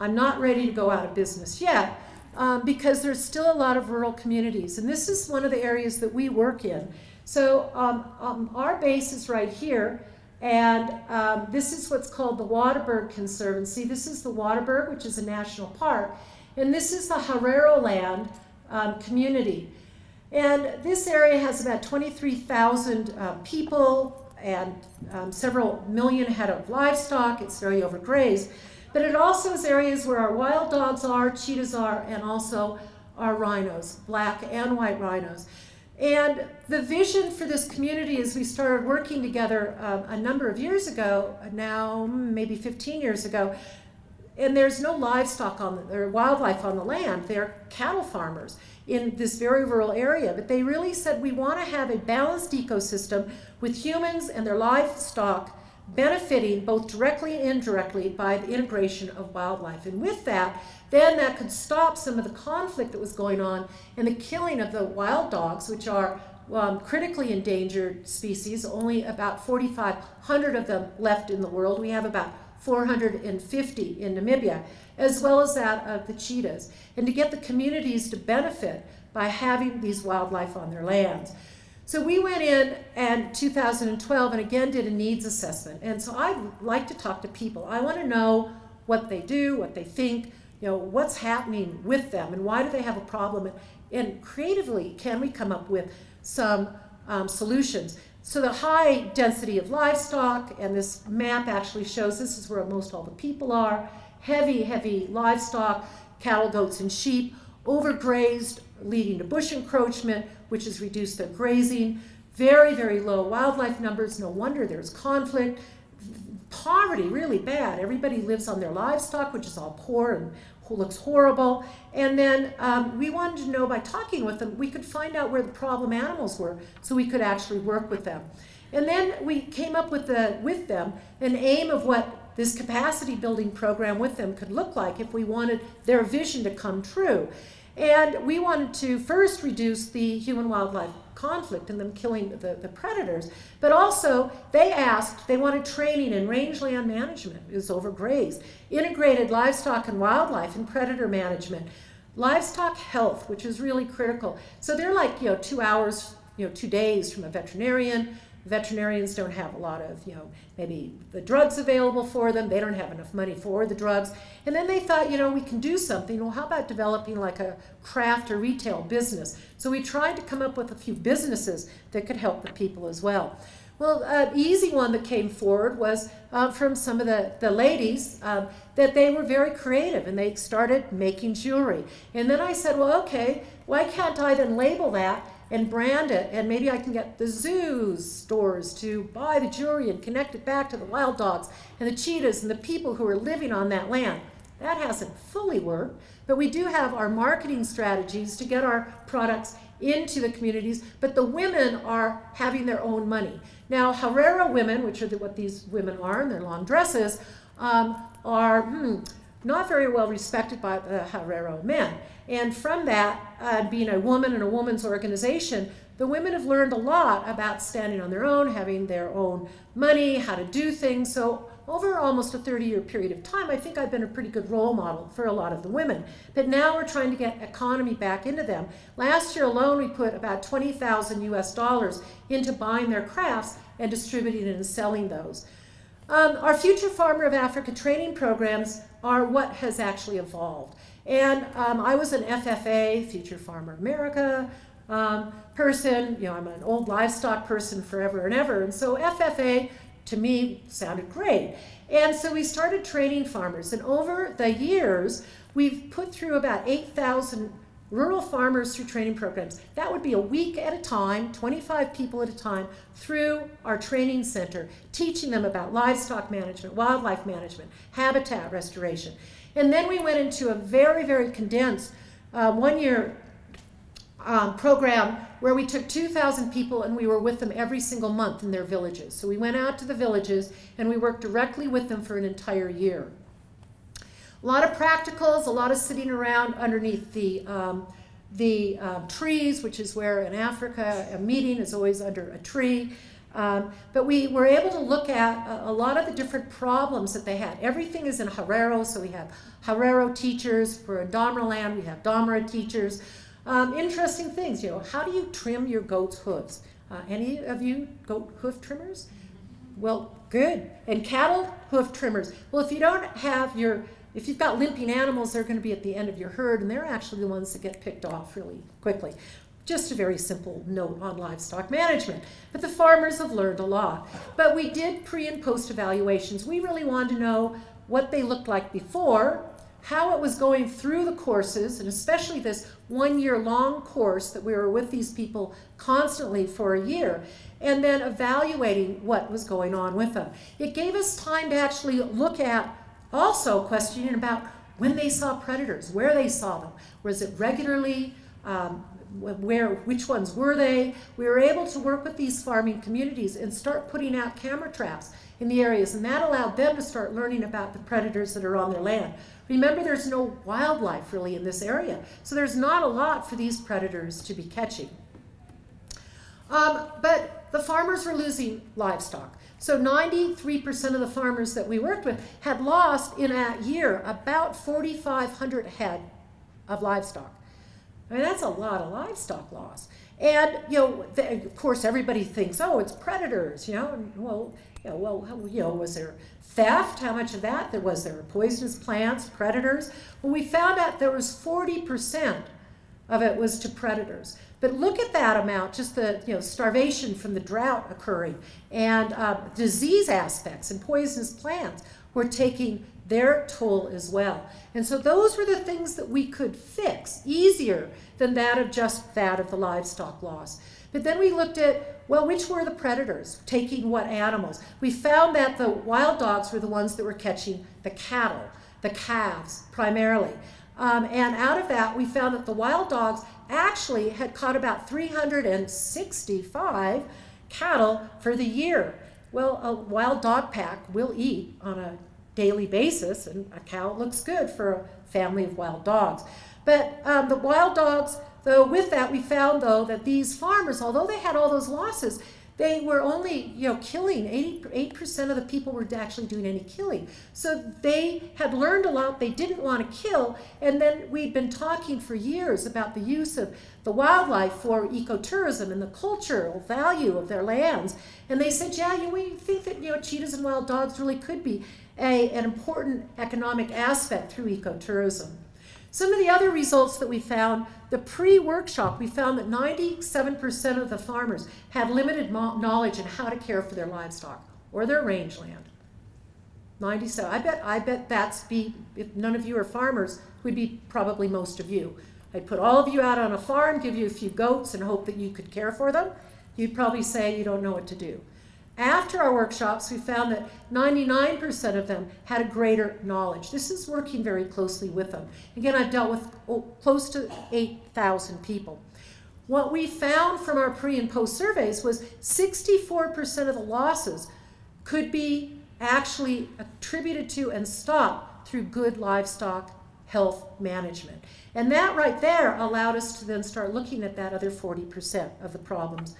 I'm not ready to go out of business yet, um, because there's still a lot of rural communities. And this is one of the areas that we work in. So um, um, our base is right here. And um, this is what's called the Waterberg Conservancy. This is the Waterberg, which is a national park. And this is the Herero Land um, community. And this area has about 23,000 uh, people and um, several million head of livestock. It's very overgrazed. But it also is areas where our wild dogs are, cheetahs are, and also our rhinos, black and white rhinos. And the vision for this community as we started working together um, a number of years ago, now maybe 15 years ago, and there's no livestock on the, or wildlife on the land. They're cattle farmers in this very rural area. But they really said we want to have a balanced ecosystem with humans and their livestock benefiting both directly and indirectly by the integration of wildlife. And with that, then that could stop some of the conflict that was going on and the killing of the wild dogs, which are um, critically endangered species, only about 4,500 of them left in the world. We have about 450 in Namibia, as well as that of the cheetahs, and to get the communities to benefit by having these wildlife on their lands. So we went in and 2012 and again did a needs assessment. And so I like to talk to people. I want to know what they do, what they think, you know, what's happening with them and why do they have a problem and, and creatively can we come up with some um, solutions. So the high density of livestock and this map actually shows this is where most all the people are. Heavy, heavy livestock, cattle, goats, and sheep, overgrazed, leading to bush encroachment, which has reduced their grazing. Very, very low wildlife numbers. No wonder there's conflict. Poverty, really bad. Everybody lives on their livestock, which is all poor and looks horrible. And then um, we wanted to know by talking with them, we could find out where the problem animals were so we could actually work with them. And then we came up with, the, with them an aim of what this capacity building program with them could look like if we wanted their vision to come true. And we wanted to first reduce the human-wildlife conflict and them killing the, the predators, but also they asked, they wanted training in rangeland management, was overgrazed, integrated livestock and wildlife and predator management, livestock health, which is really critical. So they're like, you know, two hours, you know, two days from a veterinarian, veterinarians don't have a lot of, you know, maybe the drugs available for them. They don't have enough money for the drugs. And then they thought, you know, we can do something. Well, how about developing like a craft or retail business? So we tried to come up with a few businesses that could help the people as well. Well, an easy one that came forward was uh, from some of the, the ladies um, that they were very creative and they started making jewelry. And then I said, well, okay, why can't I then label that and brand it and maybe I can get the zoos stores to buy the jewelry and connect it back to the wild dogs and the cheetahs and the people who are living on that land. That hasn't fully worked, but we do have our marketing strategies to get our products into the communities, but the women are having their own money. Now, Herero women, which are the, what these women are in their long dresses, um, are hmm, not very well respected by the Herero men. And from that, uh, being a woman and a woman's organization, the women have learned a lot about standing on their own, having their own money, how to do things. So over almost a 30-year period of time, I think I've been a pretty good role model for a lot of the women. But now we're trying to get economy back into them. Last year alone, we put about 20,000 US dollars into buying their crafts and distributing and selling those. Um, our Future Farmer of Africa training programs are what has actually evolved. And um, I was an FFA, Future Farmer America um, person. You know, I'm an old livestock person forever and ever. And so FFA to me sounded great. And so we started training farmers. And over the years, we've put through about 8,000 rural farmers through training programs. That would be a week at a time, 25 people at a time, through our training center, teaching them about livestock management, wildlife management, habitat restoration. And then we went into a very, very condensed uh, one-year um, program where we took 2,000 people and we were with them every single month in their villages. So we went out to the villages and we worked directly with them for an entire year. A lot of practicals, a lot of sitting around underneath the, um, the uh, trees, which is where in Africa a meeting is always under a tree. Um, but we were able to look at a, a, lot of the different problems that they had. Everything is in Herero, so we have Herero teachers. For Damara land, we have Damara teachers. Um, interesting things, you know, how do you trim your goat's hooves? Uh, any of you goat hoof trimmers? Well, good. And cattle hoof trimmers. Well, if you don't have your, if you've got limping animals, they're going to be at the end of your herd, and they're actually the ones that get picked off really quickly. Just a very simple note on livestock management. But the farmers have learned a lot. But we did pre and post evaluations. We really wanted to know what they looked like before, how it was going through the courses, and especially this one year long course that we were with these people constantly for a year, and then evaluating what was going on with them. It gave us time to actually look at also questioning about when they saw predators, where they saw them. Was it regularly? Um, where which ones were they we were able to work with these farming communities and start putting out camera traps in the areas and that allowed them to start learning about the predators that are on their land remember there's no wildlife really in this area so there's not a lot for these predators to be catching um, but the farmers were losing livestock so 93% of the farmers that we worked with had lost in a year about 4500 head of livestock I mean, that's a lot of livestock loss. And, you know, the, of course, everybody thinks, oh, it's predators, you know. And, well, you know, well, you know, was there theft? How much of that? There was there poisonous plants, predators? Well, we found out there was 40% of it was to predators. But look at that amount, just the you know starvation from the drought occurring and uh, disease aspects and poisonous plants were taking their toll as well. And so those were the things that we could fix easier than that of just that of the livestock loss. But then we looked at, well, which were the predators taking what animals? We found that the wild dogs were the ones that were catching the cattle, the calves primarily. Um, and out of that, we found that the wild dogs actually had caught about 365 cattle for the year. Well, a wild dog pack will eat on a daily basis, and a cow looks good for a family of wild dogs. But um, the wild dogs, though, with that, we found, though, that these farmers, although they had all those losses, they were only, you know, killing. 88% of the people were actually doing any killing. So they had learned a lot they didn't want to kill. And then we'd been talking for years about the use of the wildlife for ecotourism and the cultural value of their lands. And they said, yeah, you know, we think that, you know, cheetahs and wild dogs really could be a, an important economic aspect through ecotourism. Some of the other results that we found, the pre-workshop, we found that 97% of the farmers had limited knowledge in how to care for their livestock or their rangeland. 97. I bet I bet that's be if none of you are farmers, would be probably most of you. I'd put all of you out on a farm, give you a few goats and hope that you could care for them. You'd probably say you don't know what to do. After our workshops, we found that 99% of them had a greater knowledge. This is working very closely with them. Again, I've dealt with close to 8,000 people. What we found from our pre and post surveys was 64% of the losses could be actually attributed to and stopped through good livestock health management. And that right there allowed us to then start looking at that other 40% of the problems.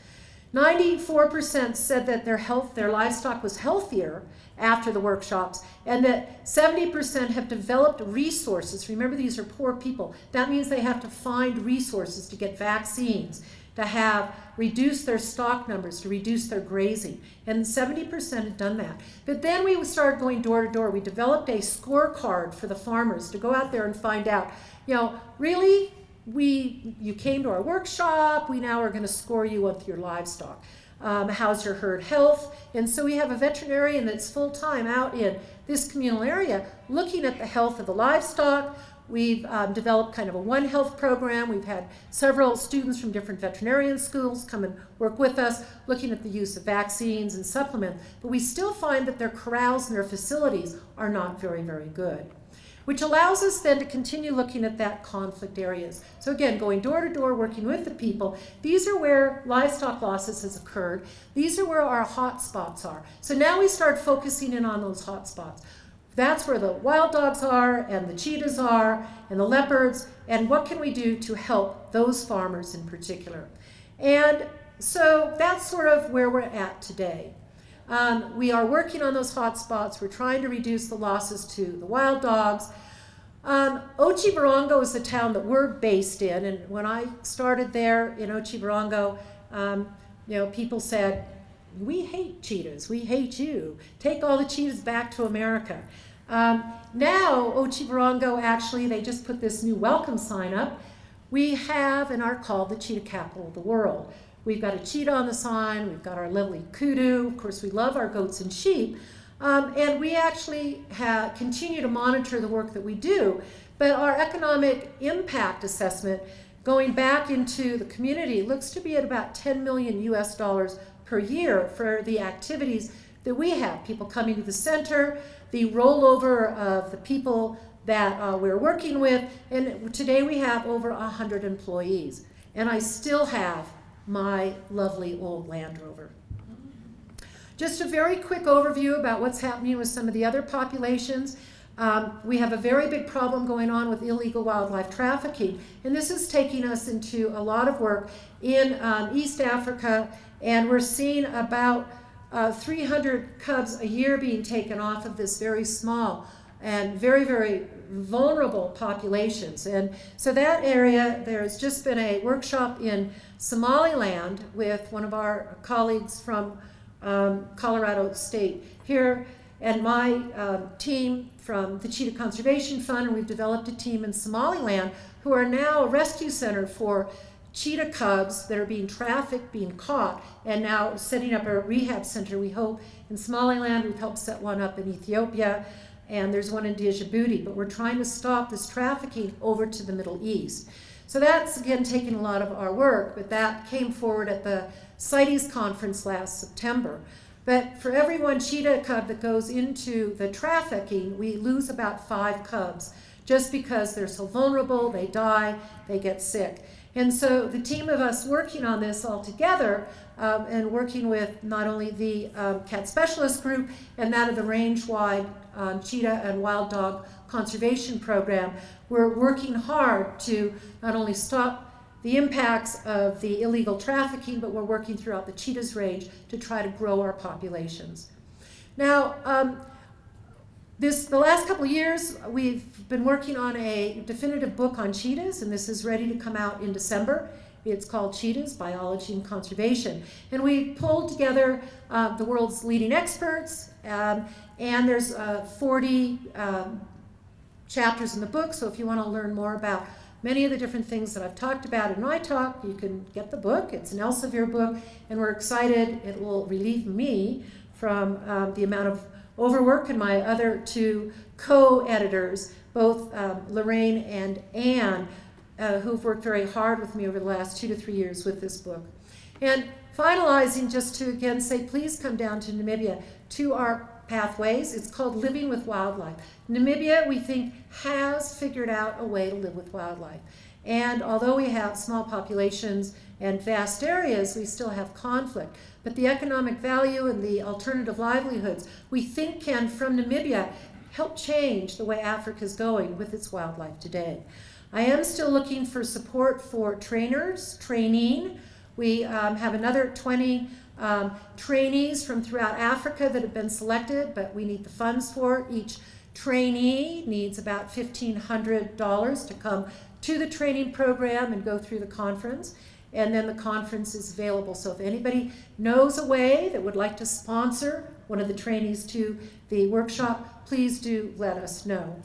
94% said that their health, their livestock was healthier after the workshops, and that 70% have developed resources. Remember, these are poor people. That means they have to find resources to get vaccines, to have reduce their stock numbers, to reduce their grazing. And 70% had done that. But then we started going door to door. We developed a scorecard for the farmers to go out there and find out, you know, really we, you came to our workshop, we now are going to score you with your livestock. Um, how's your herd health? And so we have a veterinarian that's full time out in this communal area looking at the health of the livestock. We've um, developed kind of a One Health program. We've had several students from different veterinarian schools come and work with us, looking at the use of vaccines and supplements. But we still find that their corrals and their facilities are not very, very good which allows us then to continue looking at that conflict areas. So again, going door to door, working with the people, these are where livestock losses has occurred. These are where our hot spots are. So now we start focusing in on those hot spots. That's where the wild dogs are and the cheetahs are and the leopards and what can we do to help those farmers in particular. And so that's sort of where we're at today. Um, we are working on those hot spots. We're trying to reduce the losses to the wild dogs. Um, Otjiwarongo is the town that we're based in, and when I started there in Otjiwarongo, um, you know, people said, "We hate cheetahs. We hate you. Take all the cheetahs back to America." Um, now, Otjiwarongo actually, they just put this new welcome sign up. We have and are called the cheetah capital of the world. We've got a cheetah on the sign. We've got our lovely kudu. Of course, we love our goats and sheep. Um, and we actually have, continue to monitor the work that we do. But our economic impact assessment going back into the community looks to be at about 10 million US dollars per year for the activities that we have. People coming to the center, the rollover of the people that uh, we're working with. And today we have over 100 employees. And I still have my lovely old Land Rover. Just a very quick overview about what's happening with some of the other populations. Um, we have a very big problem going on with illegal wildlife trafficking, and this is taking us into a lot of work in um, East Africa, and we're seeing about uh, 300 cubs a year being taken off of this very small and very, very vulnerable populations. And so that area, there's just been a workshop in Somaliland with one of our colleagues from um, Colorado State here and my um, team from the Cheetah Conservation Fund, and we've developed a team in Somaliland who are now a rescue center for cheetah cubs that are being trafficked, being caught, and now setting up a rehab center, we hope, in Somaliland. We've helped set one up in Ethiopia, and there's one in Djibouti, but we're trying to stop this trafficking over to the Middle East. So that's, again, taking a lot of our work, but that came forward at the CITES conference last September. But for every one cheetah cub that goes into the trafficking, we lose about five cubs just because they're so vulnerable, they die, they get sick. And so the team of us working on this all together um, and working with not only the um, cat specialist group and that of the range-wide um, cheetah and wild dog conservation program, we're working hard to not only stop the impacts of the illegal trafficking, but we're working throughout the cheetahs range to try to grow our populations. Now, um, this, the last couple of years, we've been working on a definitive book on cheetahs, and this is ready to come out in December. It's called Cheetahs, Biology and Conservation. And we pulled together uh, the world's leading experts, um, and there's uh, 40 um, chapters in the book, so if you want to learn more about many of the different things that I've talked about in my talk. You can get the book. It's an Elsevier book, and we're excited. It will relieve me from um, the amount of overwork and my other two co-editors, both um, Lorraine and Anne, uh, who've worked very hard with me over the last two to three years with this book. And finalizing, just to again say, please come down to Namibia to our pathways. It's called Living with Wildlife. Namibia, we think, has figured out a way to live with wildlife. And although we have small populations and vast areas, we still have conflict. But the economic value and the alternative livelihoods we think can, from Namibia, help change the way Africa is going with its wildlife today. I am still looking for support for trainers, training. We um, have another 20 um, trainees from throughout Africa that have been selected, but we need the funds for. Each trainee needs about $1,500 to come to the training program and go through the conference. And then the conference is available. So if anybody knows a way that would like to sponsor one of the trainees to the workshop, please do let us know.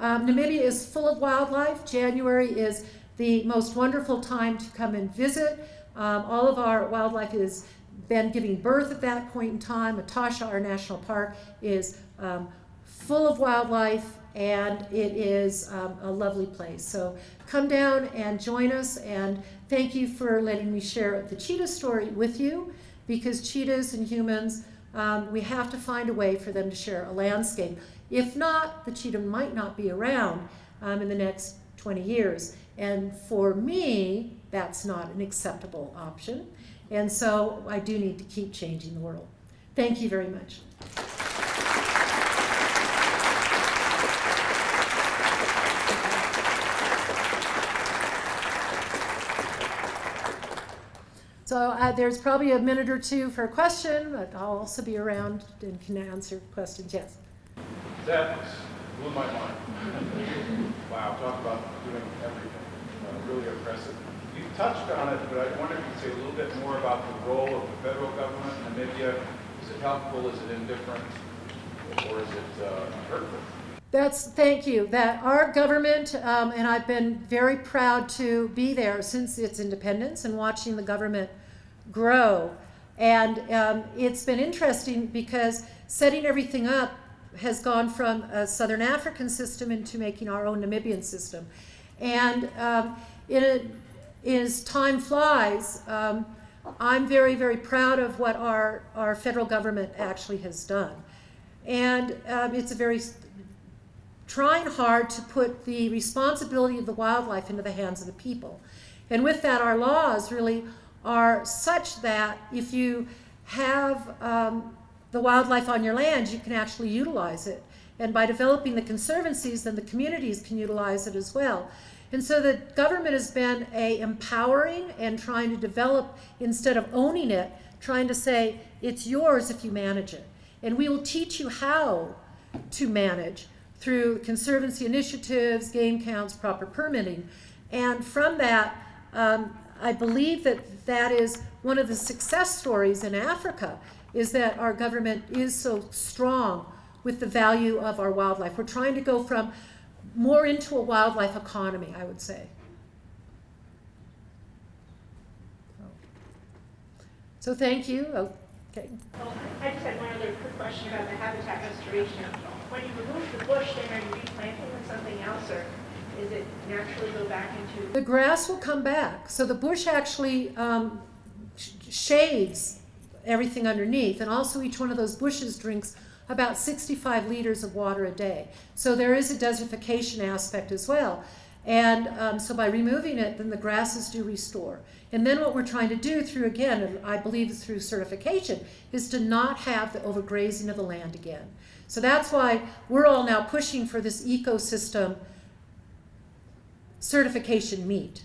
Um, Namibia is full of wildlife. January is the most wonderful time to come and visit. Um, all of our wildlife is been giving birth at that point in time. Etosha, our national park, is um, full of wildlife and it is um, a lovely place. So come down and join us and thank you for letting me share the cheetah story with you because cheetahs and humans, um, we have to find a way for them to share a landscape. If not, the cheetah might not be around um, in the next 20 years. And for me, that's not an acceptable option. And so I do need to keep changing the world. Thank you very much. So uh, there's probably a minute or two for a question, but I'll also be around and can answer questions. Yes. That blew my mind. *laughs* Wow, talk about doing everything. Uh, Really impressive. You touched on it, but I wonder if you could say a little bit more about the role of the federal government in Namibia. Is it helpful, is it indifferent, or is it uh, hurtful? That's thank you. That our government, um, and I've been very proud to be there since its independence and watching the government grow. And um, it's been interesting because setting everything up has gone from a Southern African system into making our own Namibian system. And um, it, as time flies, um, I'm very, very proud of what our, our federal government actually has done. And um, it's a very trying hard to put the responsibility of the wildlife into the hands of the people. And with that, our laws really are such that if you have um, the wildlife on your land, you can actually utilize it. And by developing the conservancies, then the communities can utilize it as well. And so the government has been a empowering and trying to develop instead of owning it, trying to say it's yours if you manage it. And we will teach you how to manage through conservancy initiatives, game counts, proper permitting. And from that, um, I believe that that is one of the success stories in Africa is that our government is so strong with the value of our wildlife. We're trying to go from more into a wildlife economy, I would say. So thank you. Okay. Well, I just had one other quick question about the habitat restoration. When you remove the bush, then are you replanting with something else, or is it naturally go back into? The grass will come back. So the bush actually um, sh- shades everything underneath, and also each one of those bushes drinks about 65 liters of water a day. So there is a desertification aspect as well. And um, so by removing it, then the grasses do restore. And then what we're trying to do through, again, and I believe through certification, is to not have the overgrazing of the land again. So that's why we're all now pushing for this ecosystem certification meet.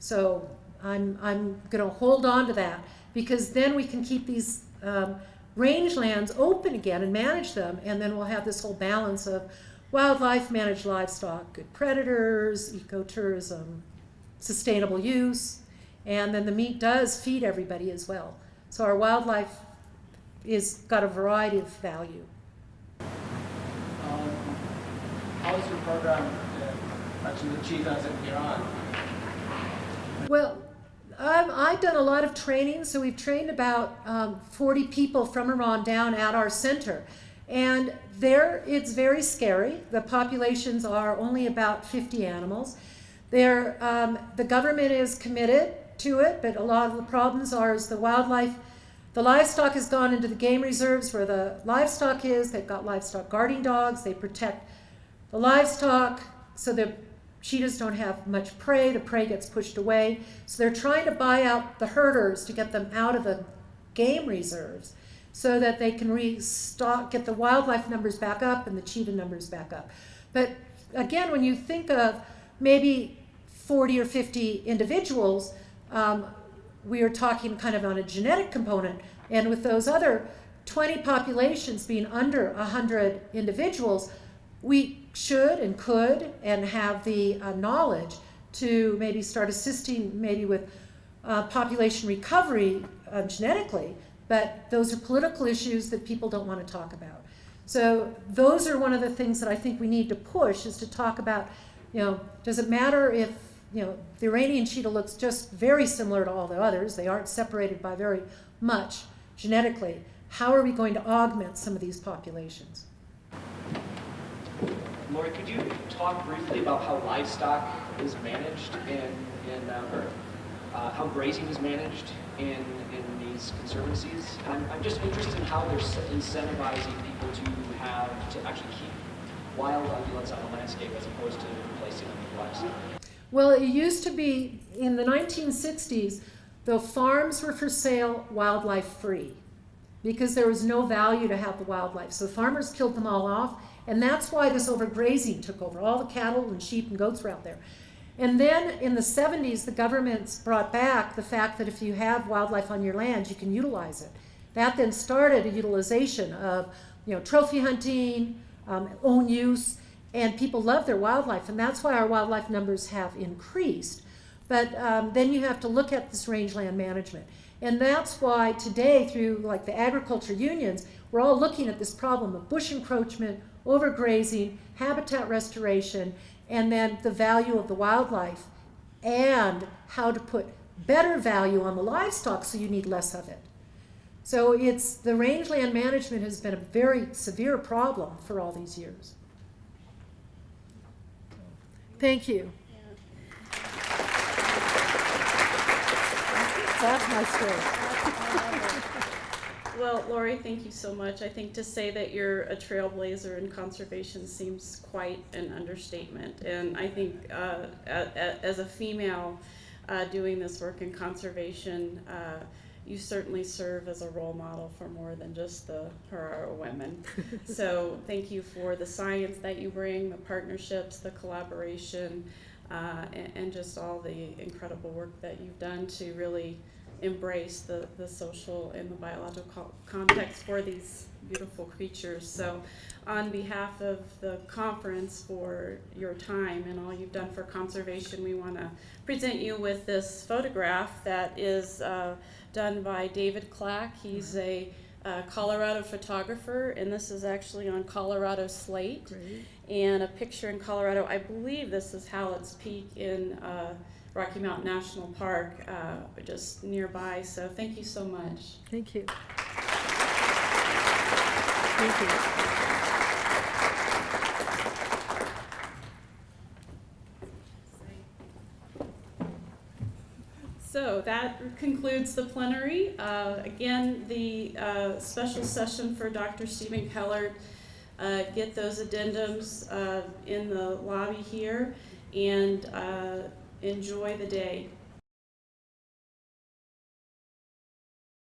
So I'm, I'm going to hold on to that because then we can keep these um, rangelands open again and manage them, and then we'll have this whole balance of wildlife, managed livestock, good predators, ecotourism, sustainable use, and then the meat does feed everybody as well. So our wildlife is got a variety of value. Um, how is your program uh, actually achieved as it here on? Well, um, I've done a lot of training, so we've trained about um, 40 people from Iran down at our center. And there, it's very scary. The populations are only about 50 animals. There, um, the government is committed to it, but a lot of the problems are is the wildlife, the livestock has gone into the game reserves where the livestock is. They've got livestock guarding dogs. They protect the livestock so the cheetahs don't have much prey. The prey gets pushed away. So they're trying to buy out the herders to get them out of the game reserves so that they can restock, get the wildlife numbers back up and the cheetah numbers back up. But again, when you think of maybe 40 or 50 individuals, um, we are talking kind of on a genetic component. And with those other 20 populations being under 100 individuals, we should and could and have the uh, knowledge to maybe start assisting maybe with uh, population recovery uh, genetically, but those are political issues that people don't want to talk about. So those are one of the things that I think we need to push is to talk about, you know, does it matter if, you know, the Iranian cheetah looks just very similar to all the others. They aren't separated by very much genetically. How are we going to augment some of these populations? Laurie, could you talk briefly about how livestock is managed in, in uh, uh, how grazing is managed in, in these conservancies? And I'm, I'm just interested in how they're incentivizing people to have, to actually keep wild ungulates on the landscape as opposed to replacing them with livestock. Well, it used to be in the 1960s, the farms were for sale wildlife free because there was no value to have the wildlife. So farmers killed them all off, and that's why this overgrazing took over. All the cattle and sheep and goats were out there. And then in the 70s, the governments brought back the fact that if you have wildlife on your land, you can utilize it. That then started a utilization of, you know, trophy hunting, um, own use, and people love their wildlife, and that's why our wildlife numbers have increased. But um, then you have to look at this rangeland management. And that's why today, through like the agriculture unions, we're all looking at this problem of bush encroachment, overgrazing, habitat restoration, and then the value of the wildlife, and how to put better value on the livestock so you need less of it. So it's the rangeland management has been a very severe problem for all these years. Thank you. That's my story. Well, Laurie, thank you so much. I think to say that you're a trailblazer in conservation seems quite an understatement. And I think uh, as a female uh, doing this work in conservation, uh, you certainly serve as a role model for more than just the Herero women. *laughs* so thank you for the science that you bring, the partnerships, the collaboration, uh, and, and just all the incredible work that you've done to really embrace the, the social and the biological context for these beautiful creatures. So, on behalf of the conference for your time and all you've done for conservation, we want to present you with this photograph that is uh, done by David Clack. He's a uh, Colorado photographer, and this is actually on Colorado Slate Great. and a picture in Colorado. I believe this is Hallett's Peak in uh, Rocky Mountain National Park, uh, just nearby. So thank you so much. Thank you. Thank you. So that concludes the plenary. Uh, again, the uh, special session for Dr. Stephen Kellert. Uh, get those addendums uh, in the lobby here and uh, enjoy the day.